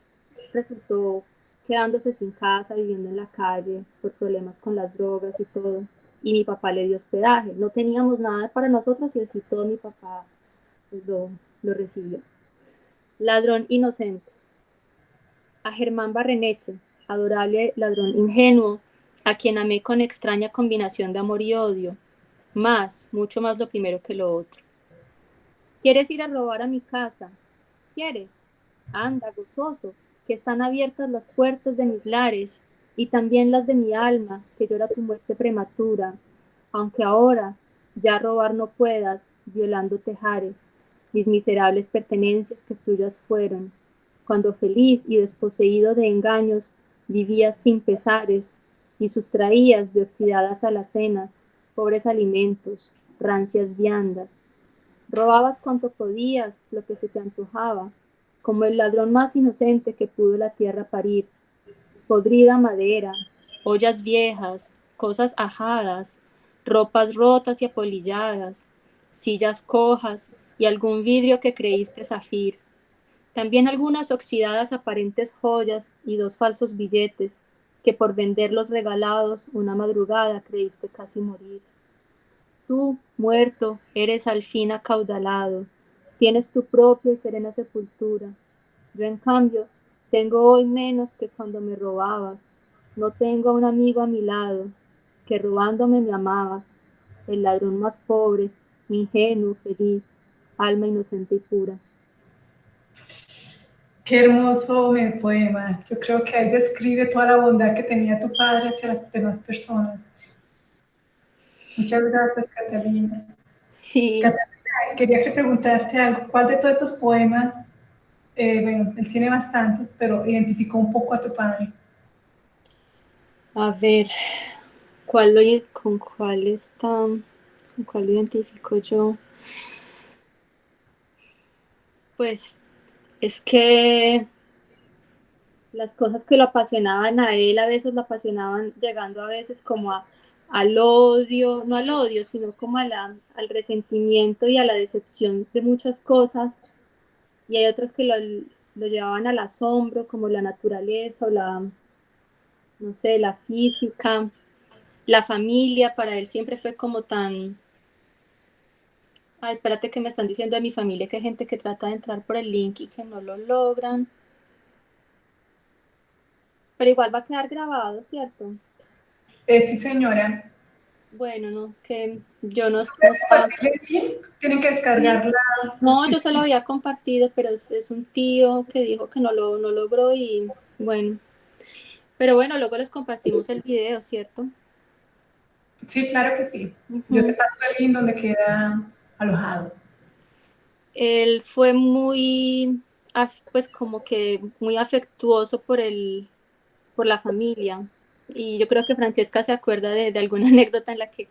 Speaker 2: resultó quedándose sin casa, viviendo en la calle por problemas con las drogas y todo. Y mi papá le dio hospedaje. No teníamos nada para nosotros y así todo mi papá pues, lo, lo recibió. Ladrón inocente. A Germán Barreneche, adorable ladrón ingenuo, a quien amé con extraña combinación de amor y odio. Más, mucho más lo primero que lo otro. ¿Quieres ir a robar a mi casa? ¿Quieres? Anda, gozoso, que están abiertas las puertas de mis lares y también las de mi alma, que llora tu muerte prematura, aunque ahora ya robar no puedas, violando tejares, mis miserables pertenencias que tuyas fueron, cuando feliz y desposeído de engaños vivías sin pesares y sustraías de oxidadas alacenas pobres alimentos, rancias viandas, Robabas cuanto podías, lo que se te antojaba, como el ladrón más inocente que pudo la tierra parir. Podrida madera, ollas viejas, cosas ajadas, ropas rotas y apolilladas, sillas cojas y algún vidrio que creíste zafir. También algunas oxidadas aparentes joyas y dos falsos billetes que por venderlos regalados una madrugada creíste casi morir. Tú, muerto, eres al fin acaudalado, tienes tu propia y serena sepultura. Yo, en cambio, tengo hoy menos que cuando me robabas. No tengo a un amigo a mi lado, que robándome me amabas, el ladrón más pobre, ingenuo, feliz, alma inocente y pura.
Speaker 1: Qué hermoso poema. Yo creo que ahí describe toda la bondad que tenía tu padre hacia las demás personas. Muchas gracias, Catalina.
Speaker 2: Sí.
Speaker 1: Catalina, quería preguntarte algo. ¿Cuál de todos estos poemas, eh, bueno, él tiene bastantes, pero identificó un poco a tu padre?
Speaker 2: A ver, ¿cuál lo, ¿con cuál está? ¿Con cuál lo identifico yo? Pues es que las cosas que lo apasionaban a él a veces lo apasionaban llegando a veces como al odio, no al odio, sino como al resentimiento y a la decepción de muchas cosas. Y hay otras que lo, lo llevaban al asombro, como la naturaleza o la, no sé, la física, la familia, para él siempre fue como tan, Ah, espérate que me están diciendo de mi familia que hay gente que trata de entrar por el link y que no lo logran. Pero igual va a quedar grabado, ¿cierto?
Speaker 1: Eh, sí, señora.
Speaker 2: Bueno, no, es que yo no,
Speaker 1: Tienen que descargarla.
Speaker 2: No, yo se lo había compartido, pero es, un tío que dijo que no lo no logró y bueno. Pero bueno, luego les compartimos el video, ¿cierto?
Speaker 1: Sí, claro que sí. Yo te paso el link donde queda alojado?
Speaker 2: Él fue muy, pues como que muy afectuoso por el, por la familia. Y yo creo que Francesca se acuerda de, alguna anécdota en la que,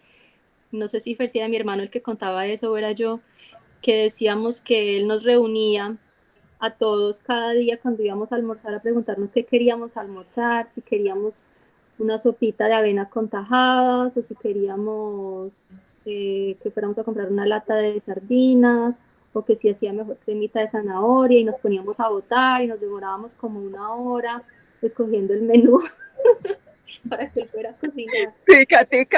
Speaker 2: no sé si era mi hermano el que contaba eso o era yo, que decíamos que él nos reunía a todos cada día cuando íbamos a almorzar a preguntarnos qué queríamos almorzar, si queríamos una sopita de avena con tajadas o si queríamos que fuéramos a comprar una lata de sardinas o que si hacía mejor cremita de zanahoria y nos poníamos a votar y nos demorábamos como una hora escogiendo el menú para que él fuera a cocinar.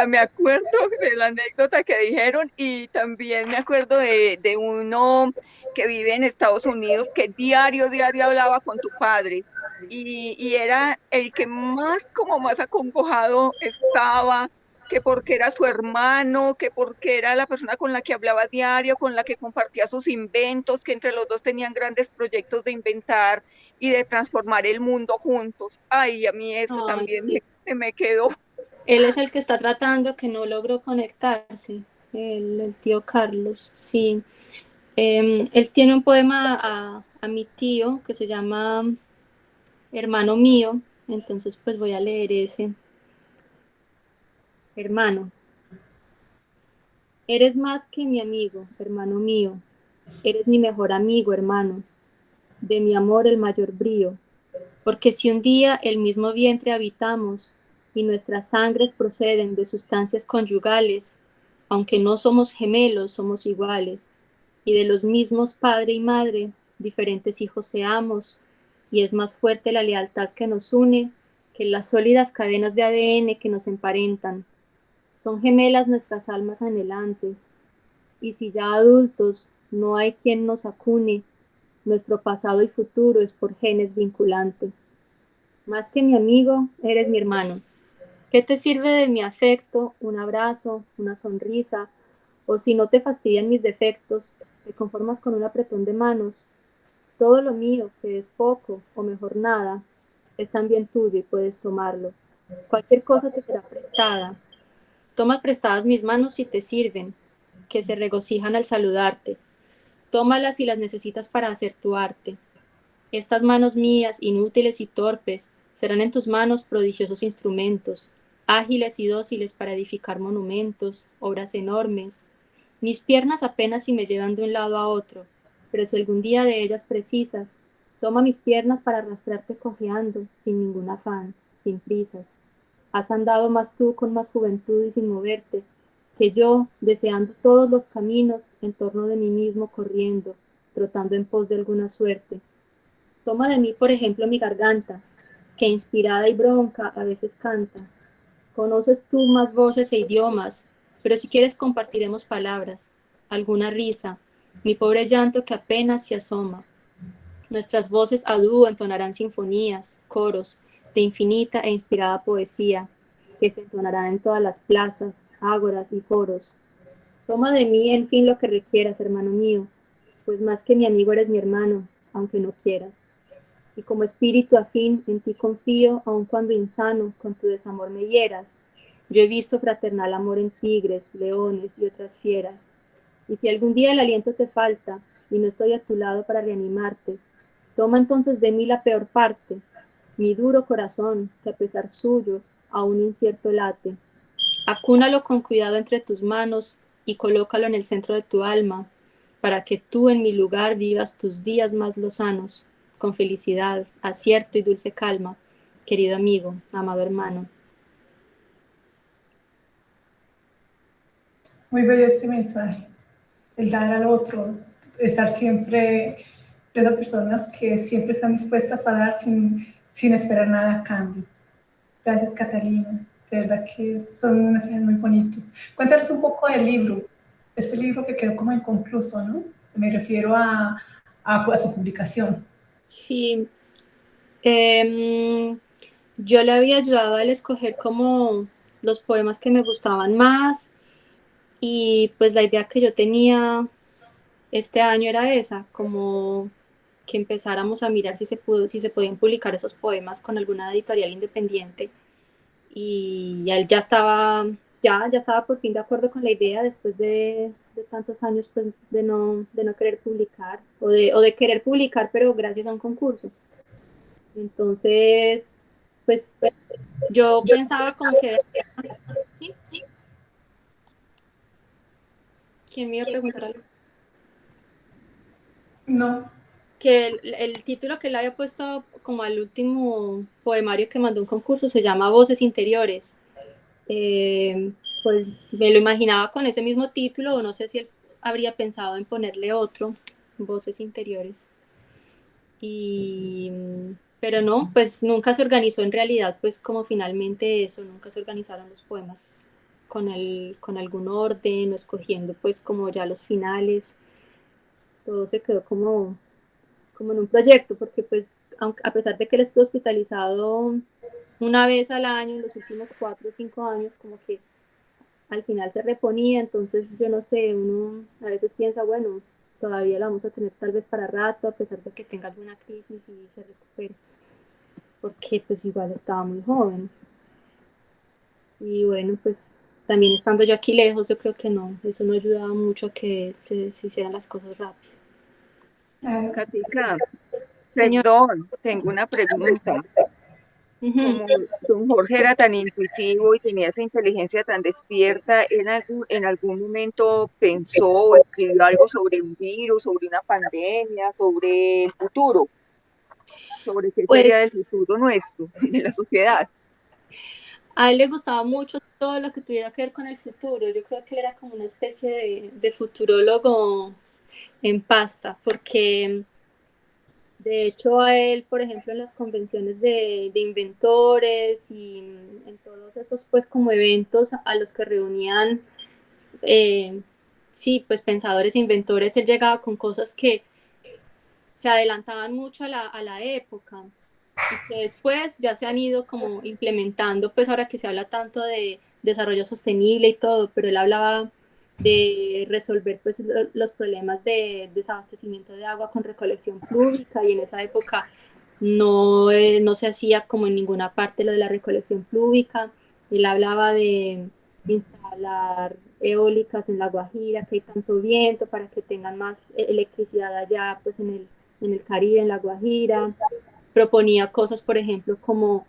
Speaker 3: Me acuerdo de la anécdota que dijeron y también me acuerdo de, de uno que vive en Estados Unidos que diario, diario hablaba con tu padre y, y era el que más, como más acongojado estaba, que porque era su hermano, que porque era la persona con la que hablaba diario, con la que compartía sus inventos, que entre los dos tenían grandes proyectos de inventar y de transformar el mundo juntos. Ay, a mí eso también me, me, quedó.
Speaker 2: Él es el que está tratando, que no logró conectarse, el, tío Carlos, sí. Em, él tiene un poema a, a mi tío que se llama Hermano mío, entonces pues voy a leer ese. Hermano, eres más que mi amigo, hermano mío. Eres mi mejor amigo, hermano. De mi amor el mayor brío. Porque si un día el mismo vientre habitamos y nuestras sangres proceden de sustancias conyugales, aunque no somos gemelos, somos iguales. Y de los mismos padre y madre, diferentes hijos seamos, y es más fuerte la lealtad que nos une que las sólidas cadenas de ADN que nos emparentan son gemelas nuestras almas anhelantes, y si ya adultos no hay quien nos acune, nuestro pasado y futuro es por genes vinculante. Más que mi amigo, eres mi hermano. ¿Qué te sirve de mi afecto, un abrazo, una sonrisa, o si no te fastidian mis defectos, te conformas con un apretón de manos? Todo lo mío, que es poco o mejor nada, es también tuyo y puedes tomarlo. Cualquier cosa te será prestada, Toma prestadas mis manos si te sirven, que se regocijan al saludarte. Tómalas si las necesitas para hacer tu arte. Estas manos mías, inútiles y torpes, serán en tus manos prodigiosos instrumentos, ágiles y dóciles para edificar monumentos, obras enormes. Mis piernas apenas si me llevan de un lado a otro, pero si algún día de ellas precisas, toma mis piernas para arrastrarte cojeando, sin ningún afán, sin prisas. Has andado más tú con más juventud y sin moverte, que yo, deseando todos los caminos, en torno de mí mismo corriendo, trotando en pos de alguna suerte. Toma de mí, por ejemplo, mi garganta, que inspirada y bronca a veces canta. Conoces tú más voces e idiomas, pero si quieres compartiremos palabras, alguna risa, mi pobre llanto que apenas se asoma. Nuestras voces a dúo entonarán sinfonías, coros, de infinita e inspirada poesía, que se entonarán en todas las plazas, ágoras y foros. Toma de mí, en fin, lo que requieras, hermano mío, pues más que mi amigo eres mi hermano, aunque no quieras. Y como espíritu afín, en ti confío, aun cuando insano, con tu desamor me hieras. Yo he visto fraternal amor en tigres, leones y otras fieras. Y si algún día el aliento te falta y no estoy a tu lado para reanimarte, toma entonces de mí la peor parte, mi duro corazón, que a pesar suyo aún incierto late. Acúnalo con cuidado entre tus manos y colócalo en el centro de tu alma, para que tú en mi lugar vivas tus días más lozanos, con felicidad, acierto y dulce calma, querido amigo, amado hermano.
Speaker 1: Muy bello este mensaje, el dar al otro, estar siempre de esas personas que siempre están dispuestas a dar sin, sin esperar nada a cambio. Gracias, Catalina. De verdad que son unas mensajes muy bonitos. Cuéntanos un poco del libro, este libro que quedó como inconcluso, ¿no? Me refiero a, a, su publicación.
Speaker 2: Sí. Em, yo le había ayudado a él escoger como los poemas que me gustaban más y pues la idea que yo tenía este año era esa, como que empezáramos a mirar si se, pudo, si se podían publicar esos poemas con alguna editorial independiente. Y él ya estaba, ya, ya estaba por fin de acuerdo con la idea después de, tantos años pues, de, no, de no querer publicar o de, o de querer publicar pero gracias a un concurso. Entonces, pues yo pensaba como que... ¿Sí? ¿Sí? ¿Quién me iba a preguntar algo?
Speaker 1: No
Speaker 2: que el, título que él había puesto como al último poemario que mandó un concurso se llama Voces Interiores. Eh, pues me lo imaginaba con ese mismo título o no sé si él habría pensado en ponerle otro, Voces Interiores. Y, pero no, pues nunca se organizó en realidad, pues como finalmente eso, nunca se organizaron los poemas con, el, con algún orden o escogiendo pues como ya los finales. Todo se quedó como como en un proyecto, porque pues a pesar de que él estuvo hospitalizado una vez al año en los últimos cuatro o cinco años, como que al final se reponía, entonces yo no sé, uno a veces piensa, bueno, todavía lo vamos a tener tal vez para rato, a pesar de que tenga alguna crisis y se recupere, porque pues igual estaba muy joven. Y bueno, pues también estando yo aquí lejos, yo creo que no, eso no ayudaba mucho a que se, se hicieran las cosas rápido.
Speaker 3: Katica, perdón, tengo una pregunta. Como don Jorge era tan intuitivo y tenía esa inteligencia tan despierta, ¿en algún, en algún momento pensó o escribió algo sobre un virus, sobre una pandemia, sobre el futuro? Sobre qué pues, sería el futuro nuestro, de la sociedad.
Speaker 2: A él le gustaba mucho todo lo que tuviera que ver con el futuro. Yo creo que él era como una especie de, de futurólogo en pasta, porque de hecho a él, por ejemplo, en las convenciones de, inventores y en todos esos pues como eventos a los que reunían, eh, sí, pues pensadores inventores, él llegaba con cosas que se adelantaban mucho a la, a la época. Y que después ya se han ido como implementando, pues ahora que se habla tanto de desarrollo sostenible y todo, pero él hablaba de resolver pues, los problemas de desabastecimiento de agua con recolección plúbica y en esa época no, eh, no se hacía como en ninguna parte lo de la recolección plúbica. Él hablaba de instalar eólicas en la Guajira, que hay tanto viento para que tengan más e-, electricidad allá pues en el, en el Caribe, en la Guajira. Proponía cosas, por ejemplo, como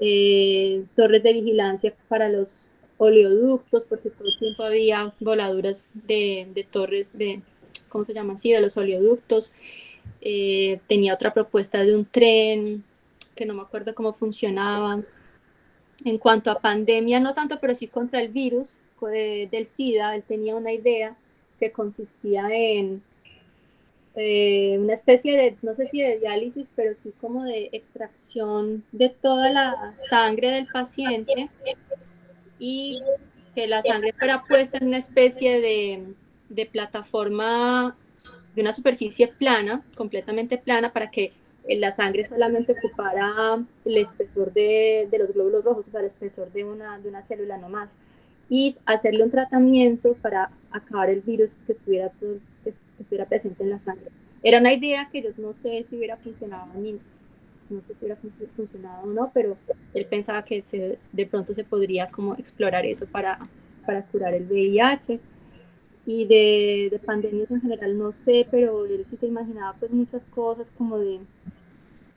Speaker 2: eh, torres de vigilancia para los oleoductos, porque todo el tiempo había voladuras de, torres de, ¿cómo se llaman? Sí, de los oleoductos. Eh, tenía otra propuesta de un tren, que no me acuerdo cómo funcionaba. en cuanto a pandemia, no tanto, pero sí contra el virus del SIDA, él tenía una idea que consistía en eh, una especie de, no sé si de diálisis, pero sí como de extracción de toda la sangre del paciente y que la sangre fuera puesta en una especie de, de plataforma de una superficie plana, completamente plana, para que la sangre solamente ocupara el espesor de, de, los glóbulos rojos, o sea, el espesor de una, de una célula nomás, y hacerle un tratamiento para acabar el virus que estuviera, que estuviera presente en la sangre. Era una idea que yo no sé si hubiera funcionado ni no sé si hubiera funcionado o no, pero él pensaba que se, de pronto se podría como explorar eso para, para curar el VIH y de, de, pandemias en general no sé, pero él sí se imaginaba pues muchas cosas como de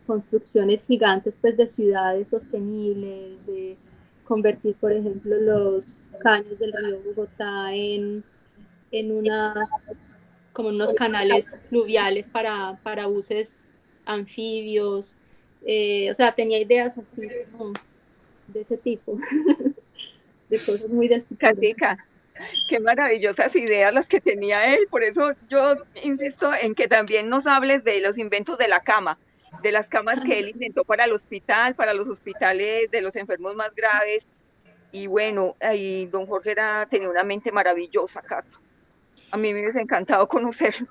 Speaker 2: construcciones gigantes pues de ciudades sostenibles, de convertir por ejemplo los caños del río Bogotá en, en unas como unos canales fluviales para, para buses anfibios, eh, o sea, tenía ideas así de ese tipo, de cosas muy del
Speaker 3: Qué maravillosas ideas las que tenía él. Por eso yo insisto en que también nos hables de los inventos de la cama, de las camas que él inventó para el hospital, para los hospitales de los enfermos más graves. Y bueno, ahí don Jorge era, tenía una mente maravillosa, Cata. A mí me hubiese encantado conocerlo.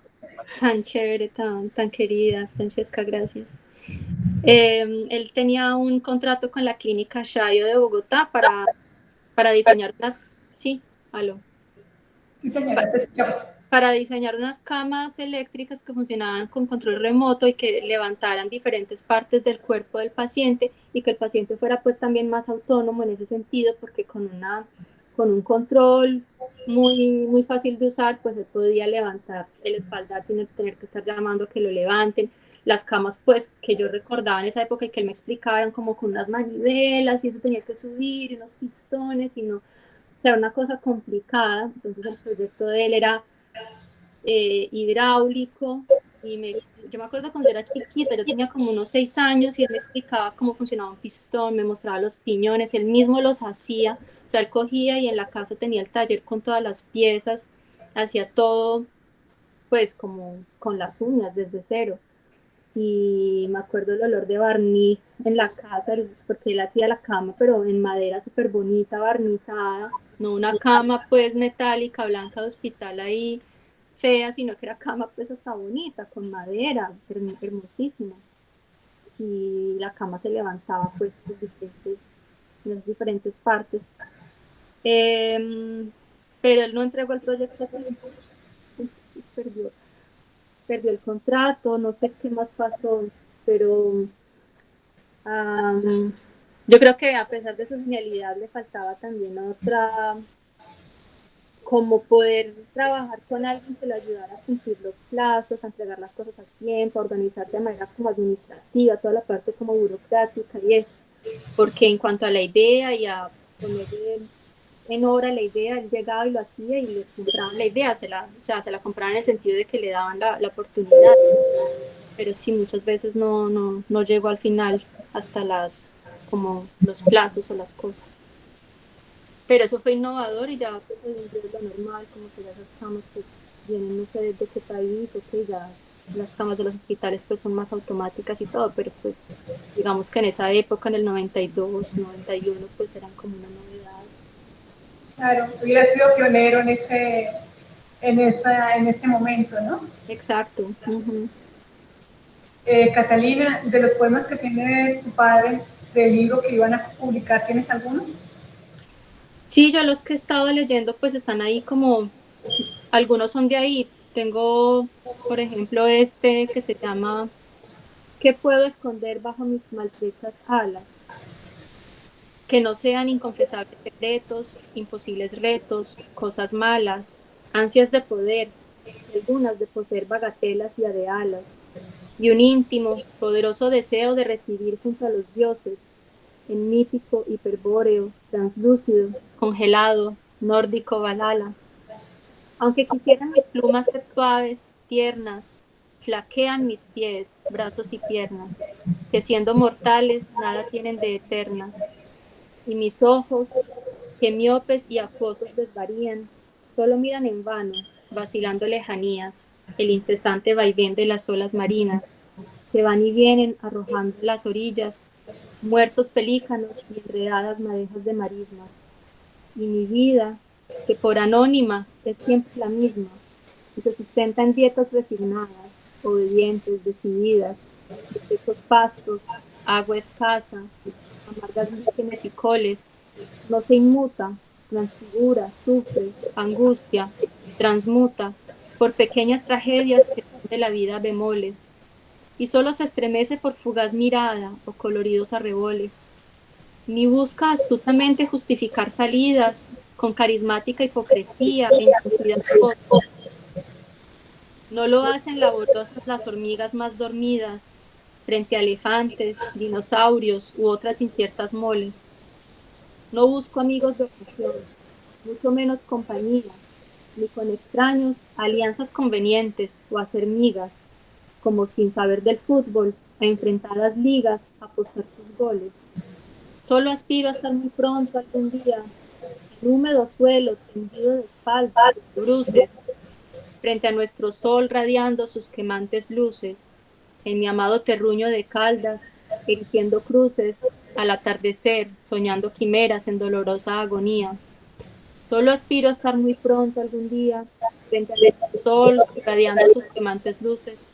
Speaker 2: Tan chévere, tan, tan querida, Francesca, gracias. Em, él tenía un contrato con la clínica Shayo de Bogotá para, para diseñar las... Sí, para, diseñar unas camas eléctricas que funcionaban con control remoto y que levantaran diferentes partes del cuerpo del paciente y que el paciente fuera pues también más autónomo en ese sentido porque con una con un control muy, muy fácil de usar, pues él podía levantar el espaldar sin tener que estar llamando a que lo levanten. Las camas, pues, que yo recordaba en esa época y que él me explicaban como con unas manivelas y eso tenía que subir, unos pistones y no, era una cosa complicada, entonces el proyecto de él era eh, hidráulico, y me, yo me acuerdo cuando era chiquita, yo tenía como unos seis años y él me explicaba cómo funcionaba un pistón, me mostraba los piñones, él mismo los hacía, o sea, él cogía y en la casa tenía el taller con todas las piezas, hacía todo pues como con las uñas desde cero y me acuerdo el olor de barniz en la casa, porque él hacía la cama, pero en madera súper bonita, barnizada, no una cama pues metálica, blanca de hospital ahí fea, sino que era cama pues hasta bonita, con madera, hermosísima. Y la cama se levantaba pues en diferentes, las diferentes partes. Em, pero él no entregó el proyecto, perdió perdió el contrato, no sé qué más pasó, pero yo creo que a pesar de su genialidad le faltaba también otra, como poder trabajar con alguien que le ayudara a cumplir los plazos, a entregar las cosas a tiempo, a organizarse de manera como administrativa, toda la parte como burocrática y eso, porque en cuanto a la idea y a poner en obra la idea, él llegaba y lo hacía y le compraban la idea, se la, o sea, se la compraban en el sentido de que le daban la, la oportunidad, pero sí, muchas veces no, no, no llegó al final hasta las, como los plazos o las cosas. Pero eso fue innovador y ya pues, es lo normal, como que ya esas camas pues, vienen no sé de qué país, o que ya las camas de los hospitales pues son más automáticas y todo, pero pues digamos que en esa época, en el 92, 91, pues eran como una novedad
Speaker 1: Claro, hubiera sido pionero en ese, en esa, en ese momento, ¿no?
Speaker 2: Exacto.
Speaker 1: Eh, Catalina, de los poemas que tiene tu padre del libro que iban a publicar, ¿tienes algunos?
Speaker 2: Sí, yo los que he estado leyendo pues están ahí como, algunos son de ahí. Tengo, por ejemplo, este que se llama ¿Qué puedo esconder bajo mis maltrechas alas? Que no sean inconfesables secretos, imposibles retos, cosas malas, ansias de poder, algunas de poseer bagatelas y adealas, y un íntimo, poderoso deseo de recibir junto a los dioses, en mítico, hiperbóreo, translúcido, congelado, nórdico balala. Aunque quisieran mis plumas ser suaves, tiernas, flaquean mis pies, brazos y piernas, que siendo mortales nada tienen de eternas, y mis ojos, que miopes y acuosos desvarían, solo miran en vano, vacilando lejanías, el incesante vaivén de las olas marinas, que van y vienen arrojando las orillas, muertos pelícanos y enredadas madejas de marismas. Y mi vida, que por anónima es siempre la misma, y se sustenta en dietas resignadas, obedientes, decididas, de secos pastos, agua escasa, amargas y coles, no se inmuta, transfigura, sufre, angustia, transmuta, por pequeñas tragedias que son de la vida bemoles, y solo se estremece por fugaz mirada o coloridos arreboles, ni busca astutamente justificar salidas con carismática hipocresía e No lo hacen laboriosas las hormigas más dormidas, frente a elefantes, dinosaurios u otras inciertas moles. No busco amigos de ocasión, mucho menos compañía, ni con extraños alianzas convenientes o hacer migas, como sin saber del fútbol, a enfrentar las ligas, a apostar sus goles. Solo aspiro a estar muy pronto algún día, en húmedo suelo, tendido de espaldas, de bruces, frente a nuestro sol radiando sus quemantes luces, en mi amado terruño de caldas, erigiendo cruces, al atardecer, soñando quimeras en dolorosa agonía. Solo aspiro a estar muy pronto algún día, frente al sol, radiando sus quemantes luces,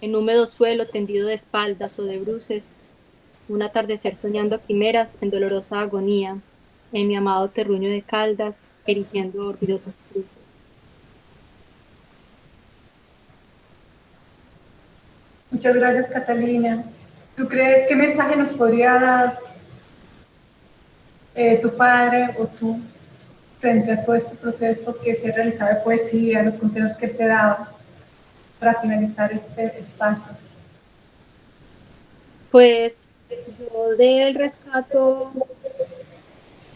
Speaker 2: en húmedo suelo tendido de espaldas o de bruces, un atardecer soñando quimeras en dolorosa agonía, en mi amado terruño de caldas, erigiendo orgullosos cruces.
Speaker 1: Muchas gracias, Catalina. ¿Tú crees qué mensaje nos podría dar eh, tu padre o tú frente a todo este proceso que se realizaba de poesía, los consejos que te daba? para finalizar este espacio?
Speaker 2: Pues yo del rescato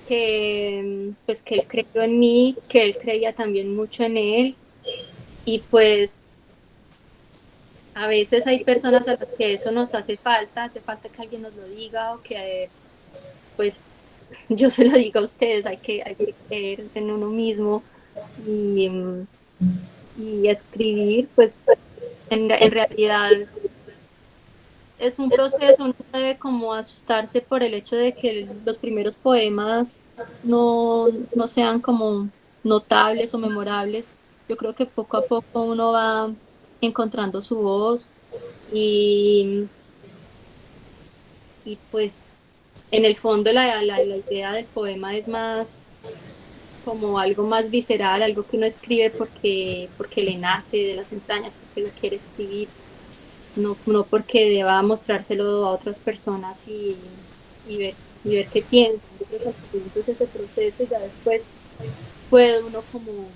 Speaker 2: que pues que él creyó en mí, que él creía también mucho en él y pues a veces hay personas a las que eso nos hace falta, hace falta que alguien nos lo diga o que pues yo se lo digo a ustedes, hay que, hay que creer en uno mismo y y escribir, pues en, realidad es un proceso, no debe como asustarse por el hecho de que los primeros poemas no, no sean como notables o memorables. Yo creo que poco a poco uno va encontrando su voz y, y pues en el fondo la, la, idea del poema es más como algo más visceral, algo que uno escribe porque, porque le nace de las entrañas, porque lo quiere escribir, no, no porque deba mostrárselo a otras personas y, y, ver, y ver qué piensan. Entonces ese proceso ya después puede uno como,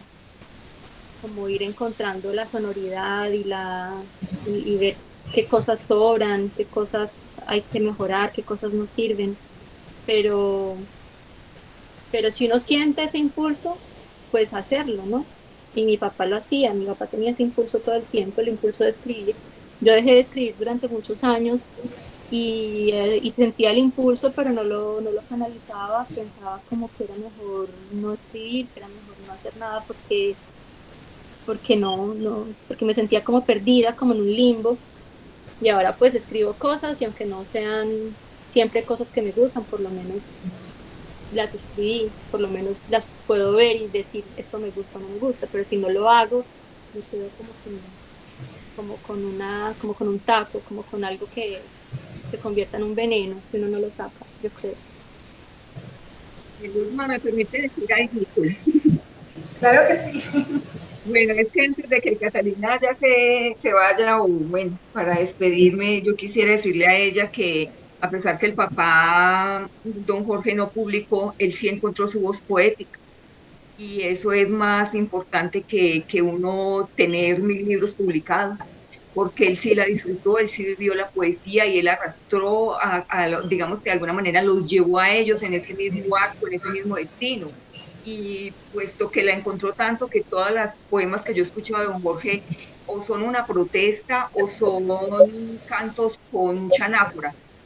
Speaker 2: como ir encontrando la sonoridad y, la, y ver qué cosas sobran, qué cosas hay que mejorar, qué cosas no sirven. Pero, pero si uno siente ese impulso, pues hacerlo, ¿no? Y mi papá lo hacía, mi papá tenía ese impulso todo el tiempo, el impulso de escribir. Yo dejé de escribir durante muchos años y, eh, sentía el impulso, pero no lo, no lo canalizaba, pensaba como que era mejor no escribir, que era mejor no hacer nada porque, porque no, no, porque me sentía como perdida, como en un limbo. Y ahora pues escribo cosas y aunque no sean siempre cosas que me gustan, por lo menos las escribí, por lo menos las puedo ver y decir esto me gusta o no me gusta, pero si no lo hago, me quedo como con, como con una, como con un taco, como con algo que se convierta en un veneno si uno no lo saca, yo creo.
Speaker 3: ¿me permite decir algo?
Speaker 1: Claro que sí.
Speaker 3: Bueno, es que antes de que Catalina ya se, se vaya, o bueno, para despedirme, yo quisiera decirle a ella que a pesar que el papá, don Jorge, no publicó, él sí encontró su voz poética. Y eso es más importante que, que uno tener mil libros publicados, porque él sí la disfrutó, él sí vivió la poesía y él arrastró, a, digamos que de alguna manera los llevó a ellos en ese mismo arco, en ese mismo destino. Y puesto que la encontró tanto que todas las poemas que yo escuchaba de don Jorge o son una protesta o son cantos con mucha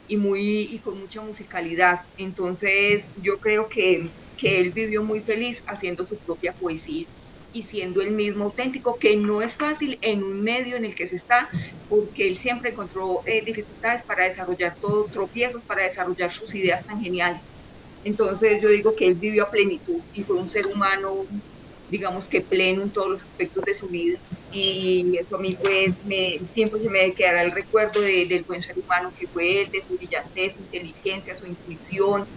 Speaker 3: y, muy, y con mucha musicalidad. Entonces yo creo que, que él vivió muy feliz haciendo su propia poesía y siendo el mismo auténtico, que no es fácil en un medio en el que se está, porque él siempre encontró eh, dificultades para desarrollar todo, tropiezos para desarrollar sus ideas tan geniales. Entonces yo digo que él vivió a plenitud y fue un ser humano, digamos que pleno en todos los aspectos de su vida. Y eso a mí pues me, siempre se me quedará el recuerdo del buen ser humano que fue él, de su brillantez, su inteligencia, su intuición,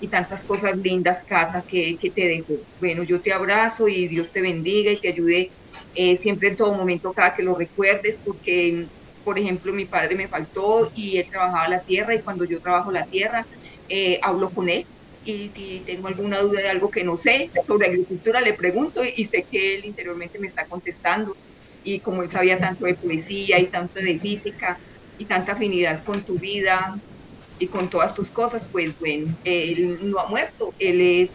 Speaker 3: y tantas cosas lindas, Cata, que, que, te dejo. Bueno, yo te abrazo y Dios te bendiga y te ayude eh, siempre en todo momento, cada que lo recuerdes, porque, por ejemplo, mi padre me faltó y él trabajaba la tierra y cuando yo trabajo la tierra, eh, hablo con él y si tengo alguna duda de algo que no sé sobre agricultura, le pregunto y, sé que él interiormente me está contestando. Y como él sabía tanto de poesía y tanto de física y tanta afinidad con tu vida, y con todas tus cosas, pues bueno, él no ha muerto, él es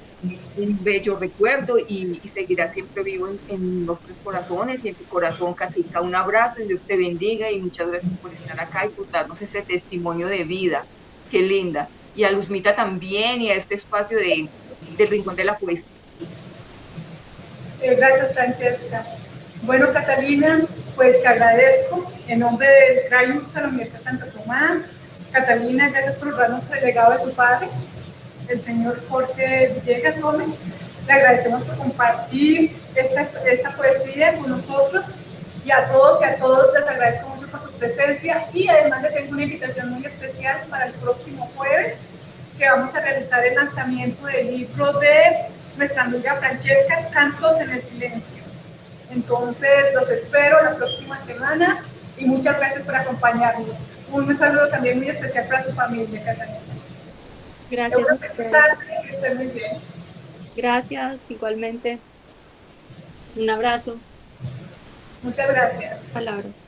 Speaker 3: un bello recuerdo y, seguirá siempre vivo en, los tres corazones y en tu corazón, Catica, un abrazo y Dios te bendiga y muchas gracias por estar acá y por darnos ese testimonio de vida, qué linda. Y a Luzmita también y a este espacio de, del Rincón de la Poesía.
Speaker 1: Eh, gracias, Francesca. Bueno, Catalina, pues te agradezco en nombre del CRAI de la Universidad de Santo Tomás, Catalina, gracias por darnos el legado de tu padre, el señor Jorge Villegas Gómez. Le agradecemos por compartir esta, esta poesía con nosotros y a todos y a todos les agradezco presencia y además les tengo una invitación muy especial para el próximo jueves que vamos a realizar el lanzamiento del libro de nuestra amiga Francesca, Cantos en el Silencio. Entonces los espero la próxima semana y muchas gracias por acompañarnos. Un saludo también muy especial para tu familia, Catalina.
Speaker 2: Gracias. Gracias, igualmente. Un abrazo.
Speaker 1: Muchas gracias.
Speaker 2: Palabras.